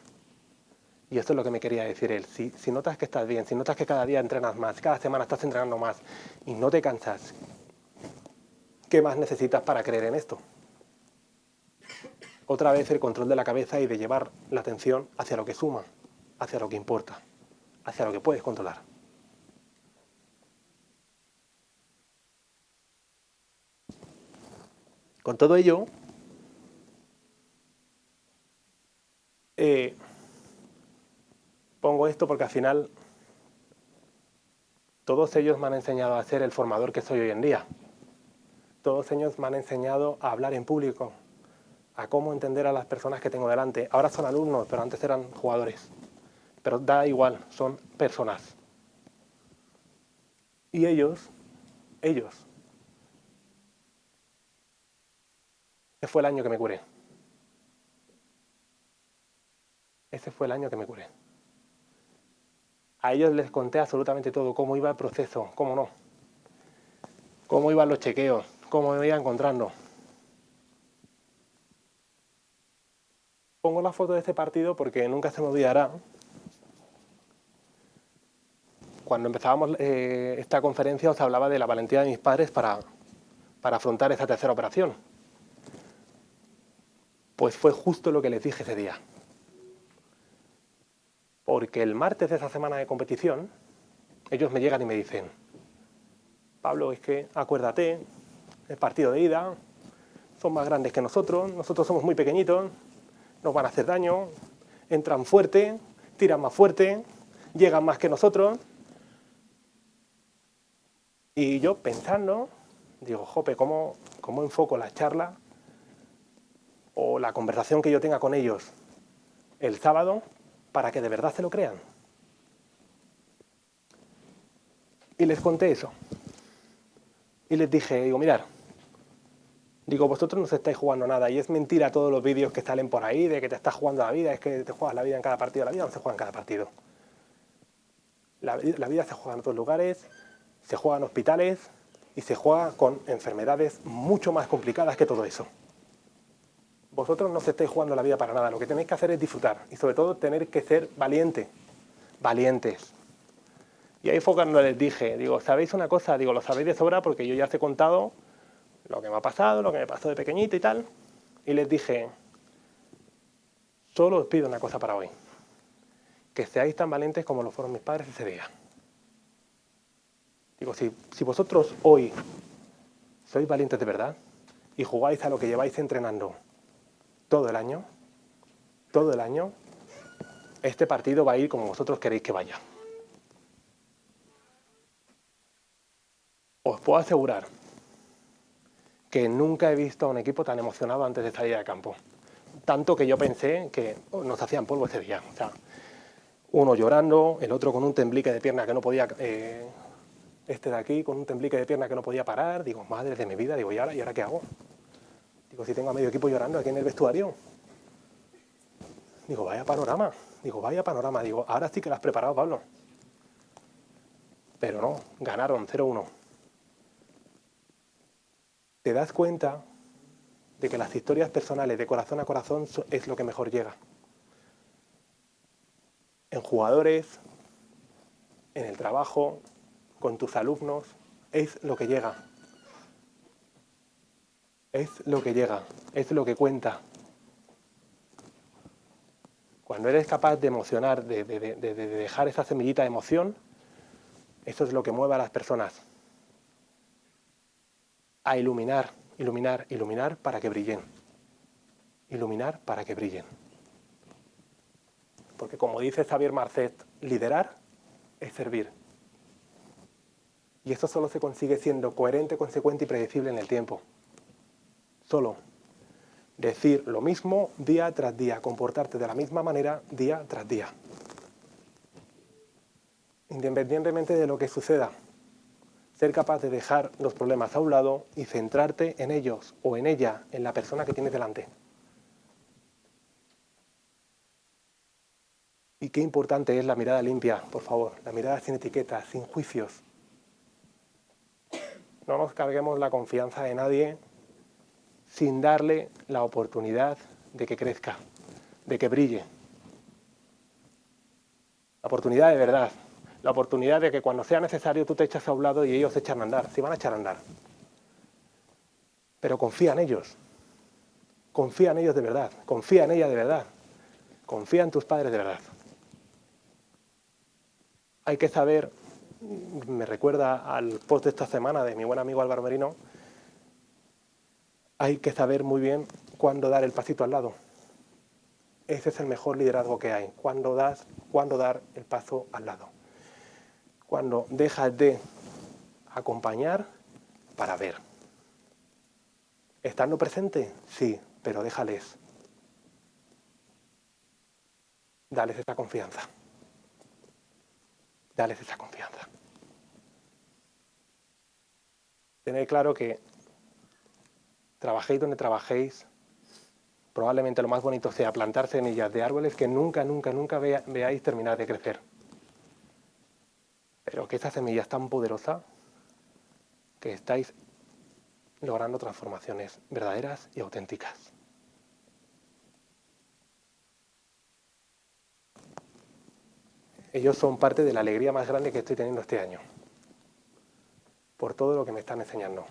Speaker 1: Y esto es lo que me quería decir él. Si, notas que estás bien, si notas que cada día entrenas más, cada semana estás entrenando más y no te cansas, ¿Qué más necesitas para creer en esto? Otra vez el control de la cabeza y de llevar la atención hacia lo que suma, hacia lo que importa, hacia lo que puedes controlar. Con todo ello, eh, pongo esto porque al final todos ellos me han enseñado a ser el formador que soy hoy en día todos ellos me han enseñado a hablar en público, a cómo entender a las personas que tengo delante. Ahora son alumnos, pero antes eran jugadores. Pero da igual, son personas. Y ellos, ellos, ese fue el año que me curé. Ese fue el año que me curé. A ellos les conté absolutamente todo, cómo iba el proceso, cómo no, cómo iban los chequeos, como me iba encontrando. Pongo la foto de este partido porque nunca se me olvidará. Cuando empezábamos eh, esta conferencia os hablaba de la valentía de mis padres para, para afrontar esa tercera operación. Pues fue justo lo que les dije ese día. Porque el martes de esa semana de competición, ellos me llegan y me dicen, Pablo, es que acuérdate el partido de ida, son más grandes que nosotros, nosotros somos muy pequeñitos, nos van a hacer daño, entran fuerte, tiran más fuerte, llegan más que nosotros. Y yo pensando, digo, jope, ¿cómo, cómo enfoco la charla o la conversación que yo tenga con ellos el sábado para que de verdad se lo crean? Y les conté eso. Y les dije, digo, mirar, digo, vosotros no os estáis jugando nada y es mentira todos los vídeos que salen por ahí de que te estás jugando la vida, es que te juegas la vida en cada partido. La vida no se juega en cada partido. La vida se juega en otros lugares, se juega en hospitales y se juega con enfermedades mucho más complicadas que todo eso. Vosotros no os estáis jugando la vida para nada, lo que tenéis que hacer es disfrutar y sobre todo tener que ser valiente, valientes. Y ahí fue cuando les dije, digo, ¿sabéis una cosa? Digo, lo sabéis de sobra porque yo ya os he contado lo que me ha pasado, lo que me pasó de pequeñito y tal. Y les dije, solo os pido una cosa para hoy, que seáis tan valientes como lo fueron mis padres ese día. Digo, si, si vosotros hoy sois valientes de verdad y jugáis a lo que lleváis entrenando todo el año, todo el año, este partido va a ir como vosotros queréis que vaya. Os puedo asegurar que nunca he visto a un equipo tan emocionado antes de salir al campo. Tanto que yo pensé que nos hacían polvo ese día. O sea, uno llorando, el otro con un temblique de pierna que no podía... Eh, este de aquí con un temblique de pierna que no podía parar. Digo, madre de mi vida, digo, ¿y ahora, ¿y ahora qué hago? Digo, si tengo a medio equipo llorando aquí en el vestuario. Digo, vaya panorama. Digo, vaya panorama. Digo, ahora sí que lo has preparado, Pablo. Pero no, ganaron 0-1 te das cuenta de que las historias personales de corazón a corazón es lo que mejor llega. En jugadores, en el trabajo, con tus alumnos, es lo que llega. Es lo que llega, es lo que cuenta. Cuando eres capaz de emocionar, de, de dejar esa semillita de emoción, eso es lo que mueve a las personas a iluminar, iluminar, iluminar para que brillen. Iluminar para que brillen. Porque como dice Xavier Marcet, liderar es servir. Y esto solo se consigue siendo coherente, consecuente y predecible en el tiempo. Solo. Decir lo mismo día tras día, comportarte de la misma manera día tras día. Independientemente de lo que suceda, ser capaz de dejar los problemas a un lado y centrarte en ellos o en ella, en la persona que tienes delante. Y qué importante es la mirada limpia, por favor, la mirada sin etiquetas, sin juicios. No nos carguemos la confianza de nadie sin darle la oportunidad de que crezca, de que brille. La oportunidad de verdad, la oportunidad de que cuando sea necesario tú te echas a un lado y ellos se echan a andar, se van a echar a andar. Pero confía en ellos, confía en ellos de verdad, confía en ella de verdad, confía en tus padres de verdad. Hay que saber, me recuerda al post de esta semana de mi buen amigo Álvaro Merino, hay que saber muy bien cuándo dar el pasito al lado. Ese es el mejor liderazgo que hay, cuándo, das, cuándo dar el paso al lado cuando dejas de acompañar para ver. ¿Estando presente? Sí, pero déjales. Dales esa confianza. Dales esa confianza. Tened claro que trabajéis donde trabajéis, probablemente lo más bonito sea plantar semillas de árboles que nunca, nunca, nunca veáis terminar de crecer. Pero que esta semilla es tan poderosa que estáis logrando transformaciones verdaderas y auténticas. Ellos son parte de la alegría más grande que estoy teniendo este año, por todo lo que me están enseñando,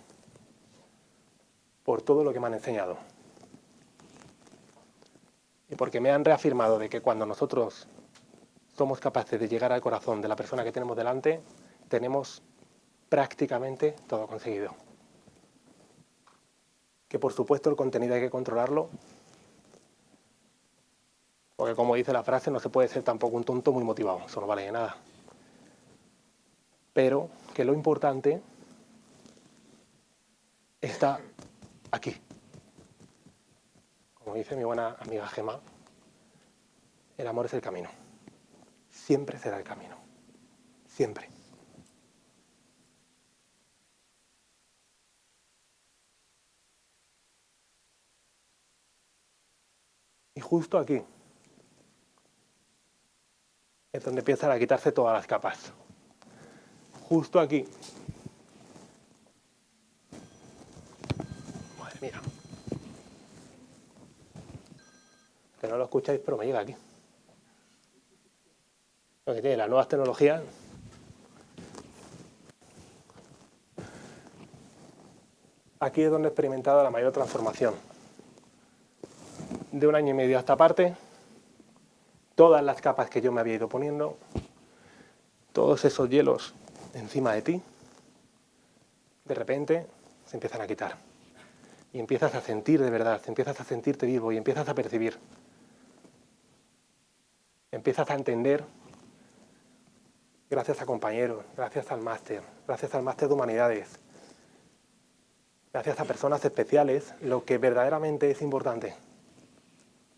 Speaker 1: por todo lo que me han enseñado, y porque me han reafirmado de que cuando nosotros somos capaces de llegar al corazón de la persona que tenemos delante, tenemos prácticamente todo conseguido. Que por supuesto el contenido hay que controlarlo, porque como dice la frase, no se puede ser tampoco un tonto muy motivado, eso no vale de nada. Pero que lo importante está aquí. Como dice mi buena amiga Gema, el amor es el camino. Siempre será el camino. Siempre. Y justo aquí es donde empiezan a quitarse todas las capas. Justo aquí. Mía. Que no lo escucháis, pero me llega aquí. Lo que tiene las nuevas tecnologías. Aquí es donde he experimentado la mayor transformación de un año y medio a esta parte, todas las capas que yo me había ido poniendo, todos esos hielos encima de ti, de repente se empiezan a quitar. Y empiezas a sentir de verdad, empiezas a sentirte vivo y empiezas a percibir. Empiezas a entender, gracias a compañeros, gracias al máster, gracias al máster de humanidades, gracias a personas especiales, lo que verdaderamente es importante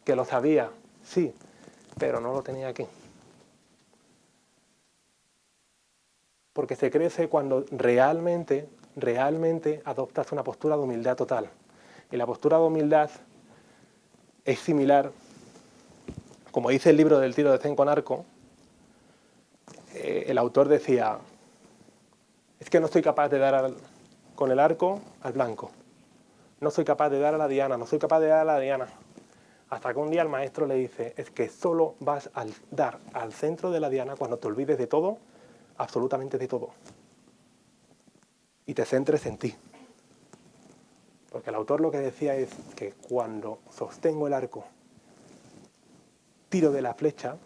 Speaker 1: que lo sabía, sí, pero no lo tenía aquí. Porque se crece cuando realmente, realmente adoptas una postura de humildad total. Y la postura de humildad es similar, como dice el libro del tiro de Zen con arco, eh, el autor decía, es que no estoy capaz de dar con el arco al blanco. No soy capaz de dar a la diana, no soy capaz de dar a la diana. Hasta que un día el maestro le dice, es que solo vas a dar al centro de la diana cuando te olvides de todo, absolutamente de todo. Y te centres en ti. Porque el autor lo que decía es que cuando sostengo el arco, tiro de la flecha,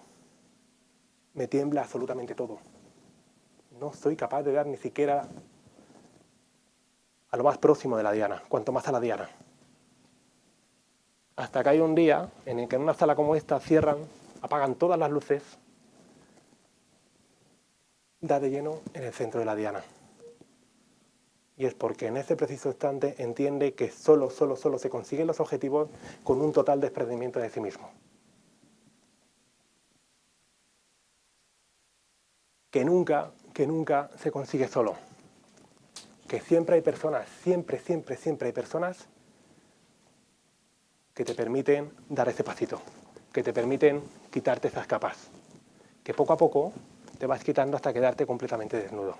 Speaker 1: me tiembla absolutamente todo. No soy capaz de dar ni siquiera a lo más próximo de la diana, cuanto más a la diana hasta que hay un día en el que en una sala como esta cierran, apagan todas las luces, da de lleno en el centro de la diana. Y es porque en ese preciso instante entiende que solo, solo, solo se consiguen los objetivos con un total desprendimiento de sí mismo. Que nunca, que nunca se consigue solo. Que siempre hay personas, siempre, siempre, siempre hay personas que te permiten dar ese pasito, que te permiten quitarte esas capas, que poco a poco te vas quitando hasta quedarte completamente desnudo.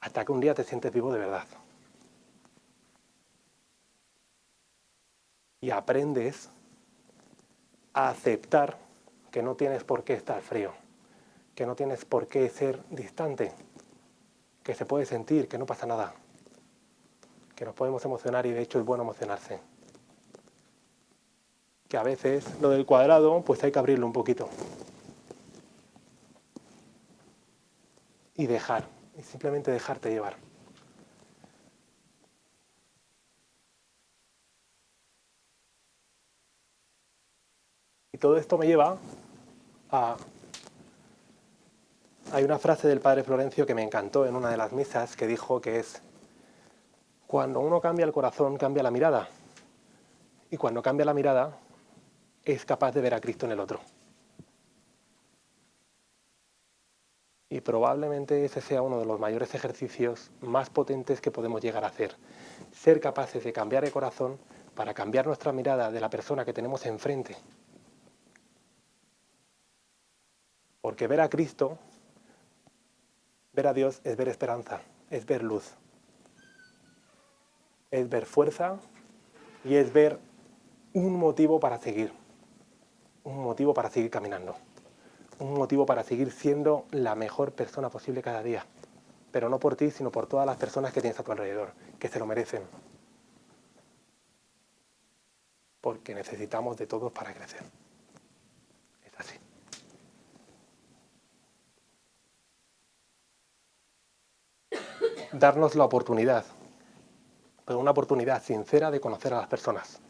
Speaker 1: Hasta que un día te sientes vivo de verdad. Y aprendes a aceptar que no tienes por qué estar frío, que no tienes por qué ser distante, que se puede sentir, que no pasa nada, que nos podemos emocionar y de hecho es bueno emocionarse. Que a veces lo del cuadrado pues hay que abrirlo un poquito. Y dejar, y simplemente dejarte llevar. Y todo esto me lleva a... Hay una frase del padre Florencio que me encantó en una de las misas que dijo que es cuando uno cambia el corazón, cambia la mirada. Y cuando cambia la mirada, es capaz de ver a Cristo en el otro. Y probablemente ese sea uno de los mayores ejercicios más potentes que podemos llegar a hacer. Ser capaces de cambiar el corazón para cambiar nuestra mirada de la persona que tenemos enfrente. Porque ver a Cristo, ver a Dios es ver esperanza, es ver luz es ver fuerza y es ver un motivo para seguir, un motivo para seguir caminando, un motivo para seguir siendo la mejor persona posible cada día, pero no por ti, sino por todas las personas que tienes a tu alrededor, que se lo merecen, porque necesitamos de todos para crecer. Es así. Darnos la oportunidad pero una oportunidad sincera de conocer a las personas,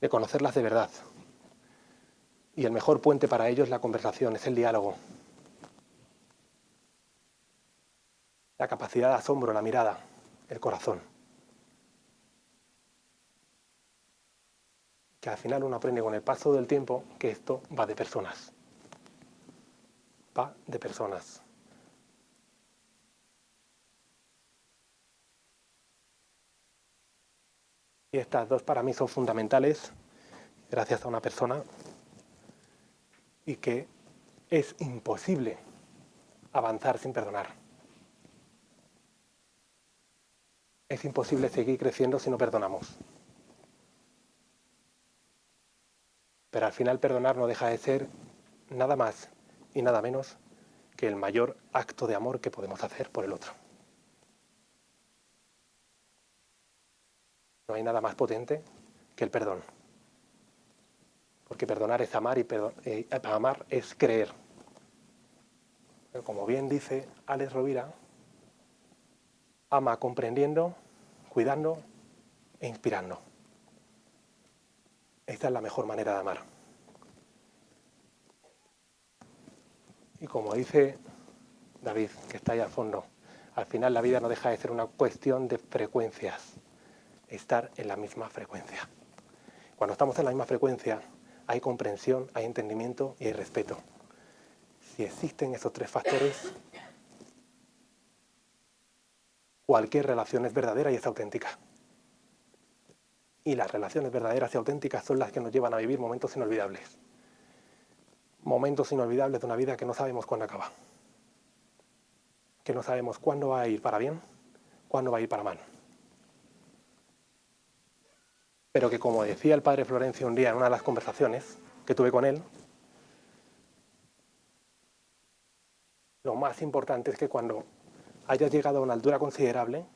Speaker 1: de conocerlas de verdad, Y el mejor puente para ello es la conversación, es el diálogo. La capacidad de asombro, la mirada, el corazón. Que al final uno aprende con el paso del tiempo que esto va de personas. Va de personas. Y estas dos para mí son fundamentales, gracias a una persona, y que es imposible avanzar sin perdonar. Es imposible seguir creciendo si no perdonamos. Pero al final perdonar no deja de ser nada más y nada menos que el mayor acto de amor que podemos hacer por el otro. No hay nada más potente que el perdón. Porque perdonar es amar y eh, amar es creer. Pero como bien dice Alex Rovira, ama comprendiendo, cuidando e inspirando. Esta es la mejor manera de amar. Y como dice David, que está ahí al fondo, al final la vida no deja de ser una cuestión de frecuencias estar en la misma frecuencia. Cuando estamos en la misma frecuencia, hay comprensión, hay entendimiento y hay respeto. Si existen esos tres factores, cualquier relación es verdadera y es auténtica. Y las relaciones verdaderas y auténticas son las que nos llevan a vivir momentos inolvidables. Momentos inolvidables de una vida que no sabemos cuándo acaba. Que no sabemos cuándo va a ir para bien, cuándo va a ir para mal pero que como decía el padre Florencio un día en una de las conversaciones que tuve con él, lo más importante es que cuando hayas llegado a una altura considerable,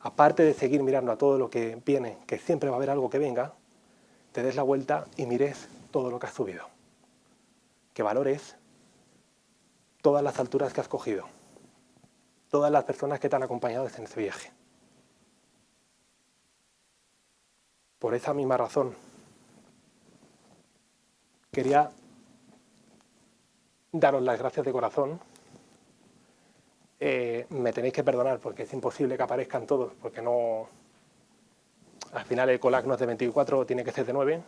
Speaker 1: aparte de seguir mirando a todo lo que viene, que siempre va a haber algo que venga, te des la vuelta y mires todo lo que has subido. Que valores todas las alturas que has cogido, todas las personas que te han acompañado en ese viaje. Por esa misma razón, quería daros las gracias de corazón. Eh, me tenéis que perdonar porque es imposible que aparezcan todos, porque no... Al final el COLAC no es de 24, tiene que ser de 9.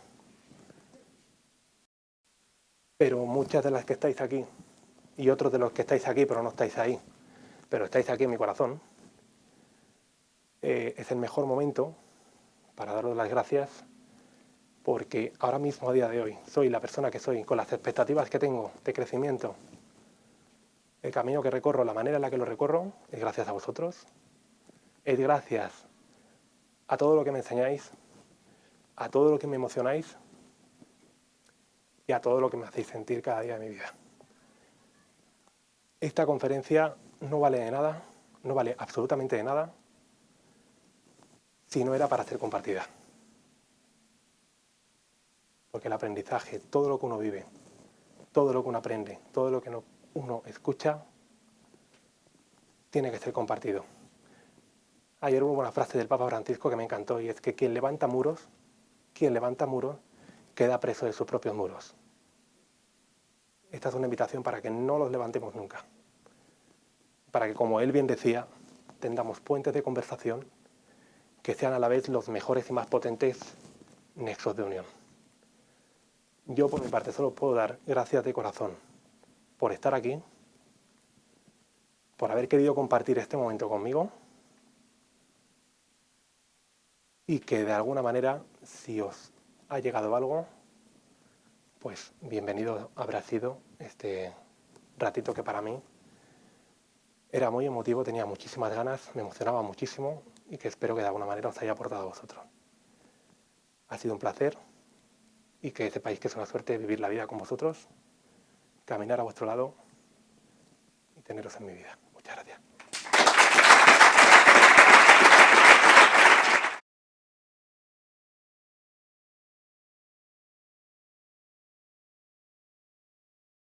Speaker 1: Pero muchas de las que estáis aquí, y otros de los que estáis aquí pero no estáis ahí, pero estáis aquí en mi corazón, eh, es el mejor momento para daros las gracias porque ahora mismo, a día de hoy, soy la persona que soy, con las expectativas que tengo de crecimiento, el camino que recorro, la manera en la que lo recorro, es gracias a vosotros, es gracias a todo lo que me enseñáis, a todo lo que me emocionáis y a todo lo que me hacéis sentir cada día de mi vida. Esta conferencia no vale de nada, no vale absolutamente de nada si no era para ser compartida. Porque el aprendizaje, todo lo que uno vive, todo lo que uno aprende, todo lo que uno escucha, tiene que ser compartido. Ayer hubo una frase del Papa Francisco que me encantó y es que quien levanta muros, quien levanta muros, queda preso de sus propios muros. Esta es una invitación para que no los levantemos nunca. Para que, como él bien decía, tengamos puentes de conversación que sean a la vez los mejores y más potentes nexos de unión. Yo por mi parte solo puedo dar gracias de corazón por estar aquí, por haber querido compartir este momento conmigo y que de alguna manera, si os ha llegado algo, pues bienvenido habrá sido este ratito que para mí era muy emotivo, tenía muchísimas ganas, me emocionaba muchísimo y que espero que de alguna manera os haya aportado a vosotros. Ha sido un placer y que sepáis que es una suerte vivir la vida con vosotros, caminar a vuestro lado y teneros en mi vida. Muchas gracias.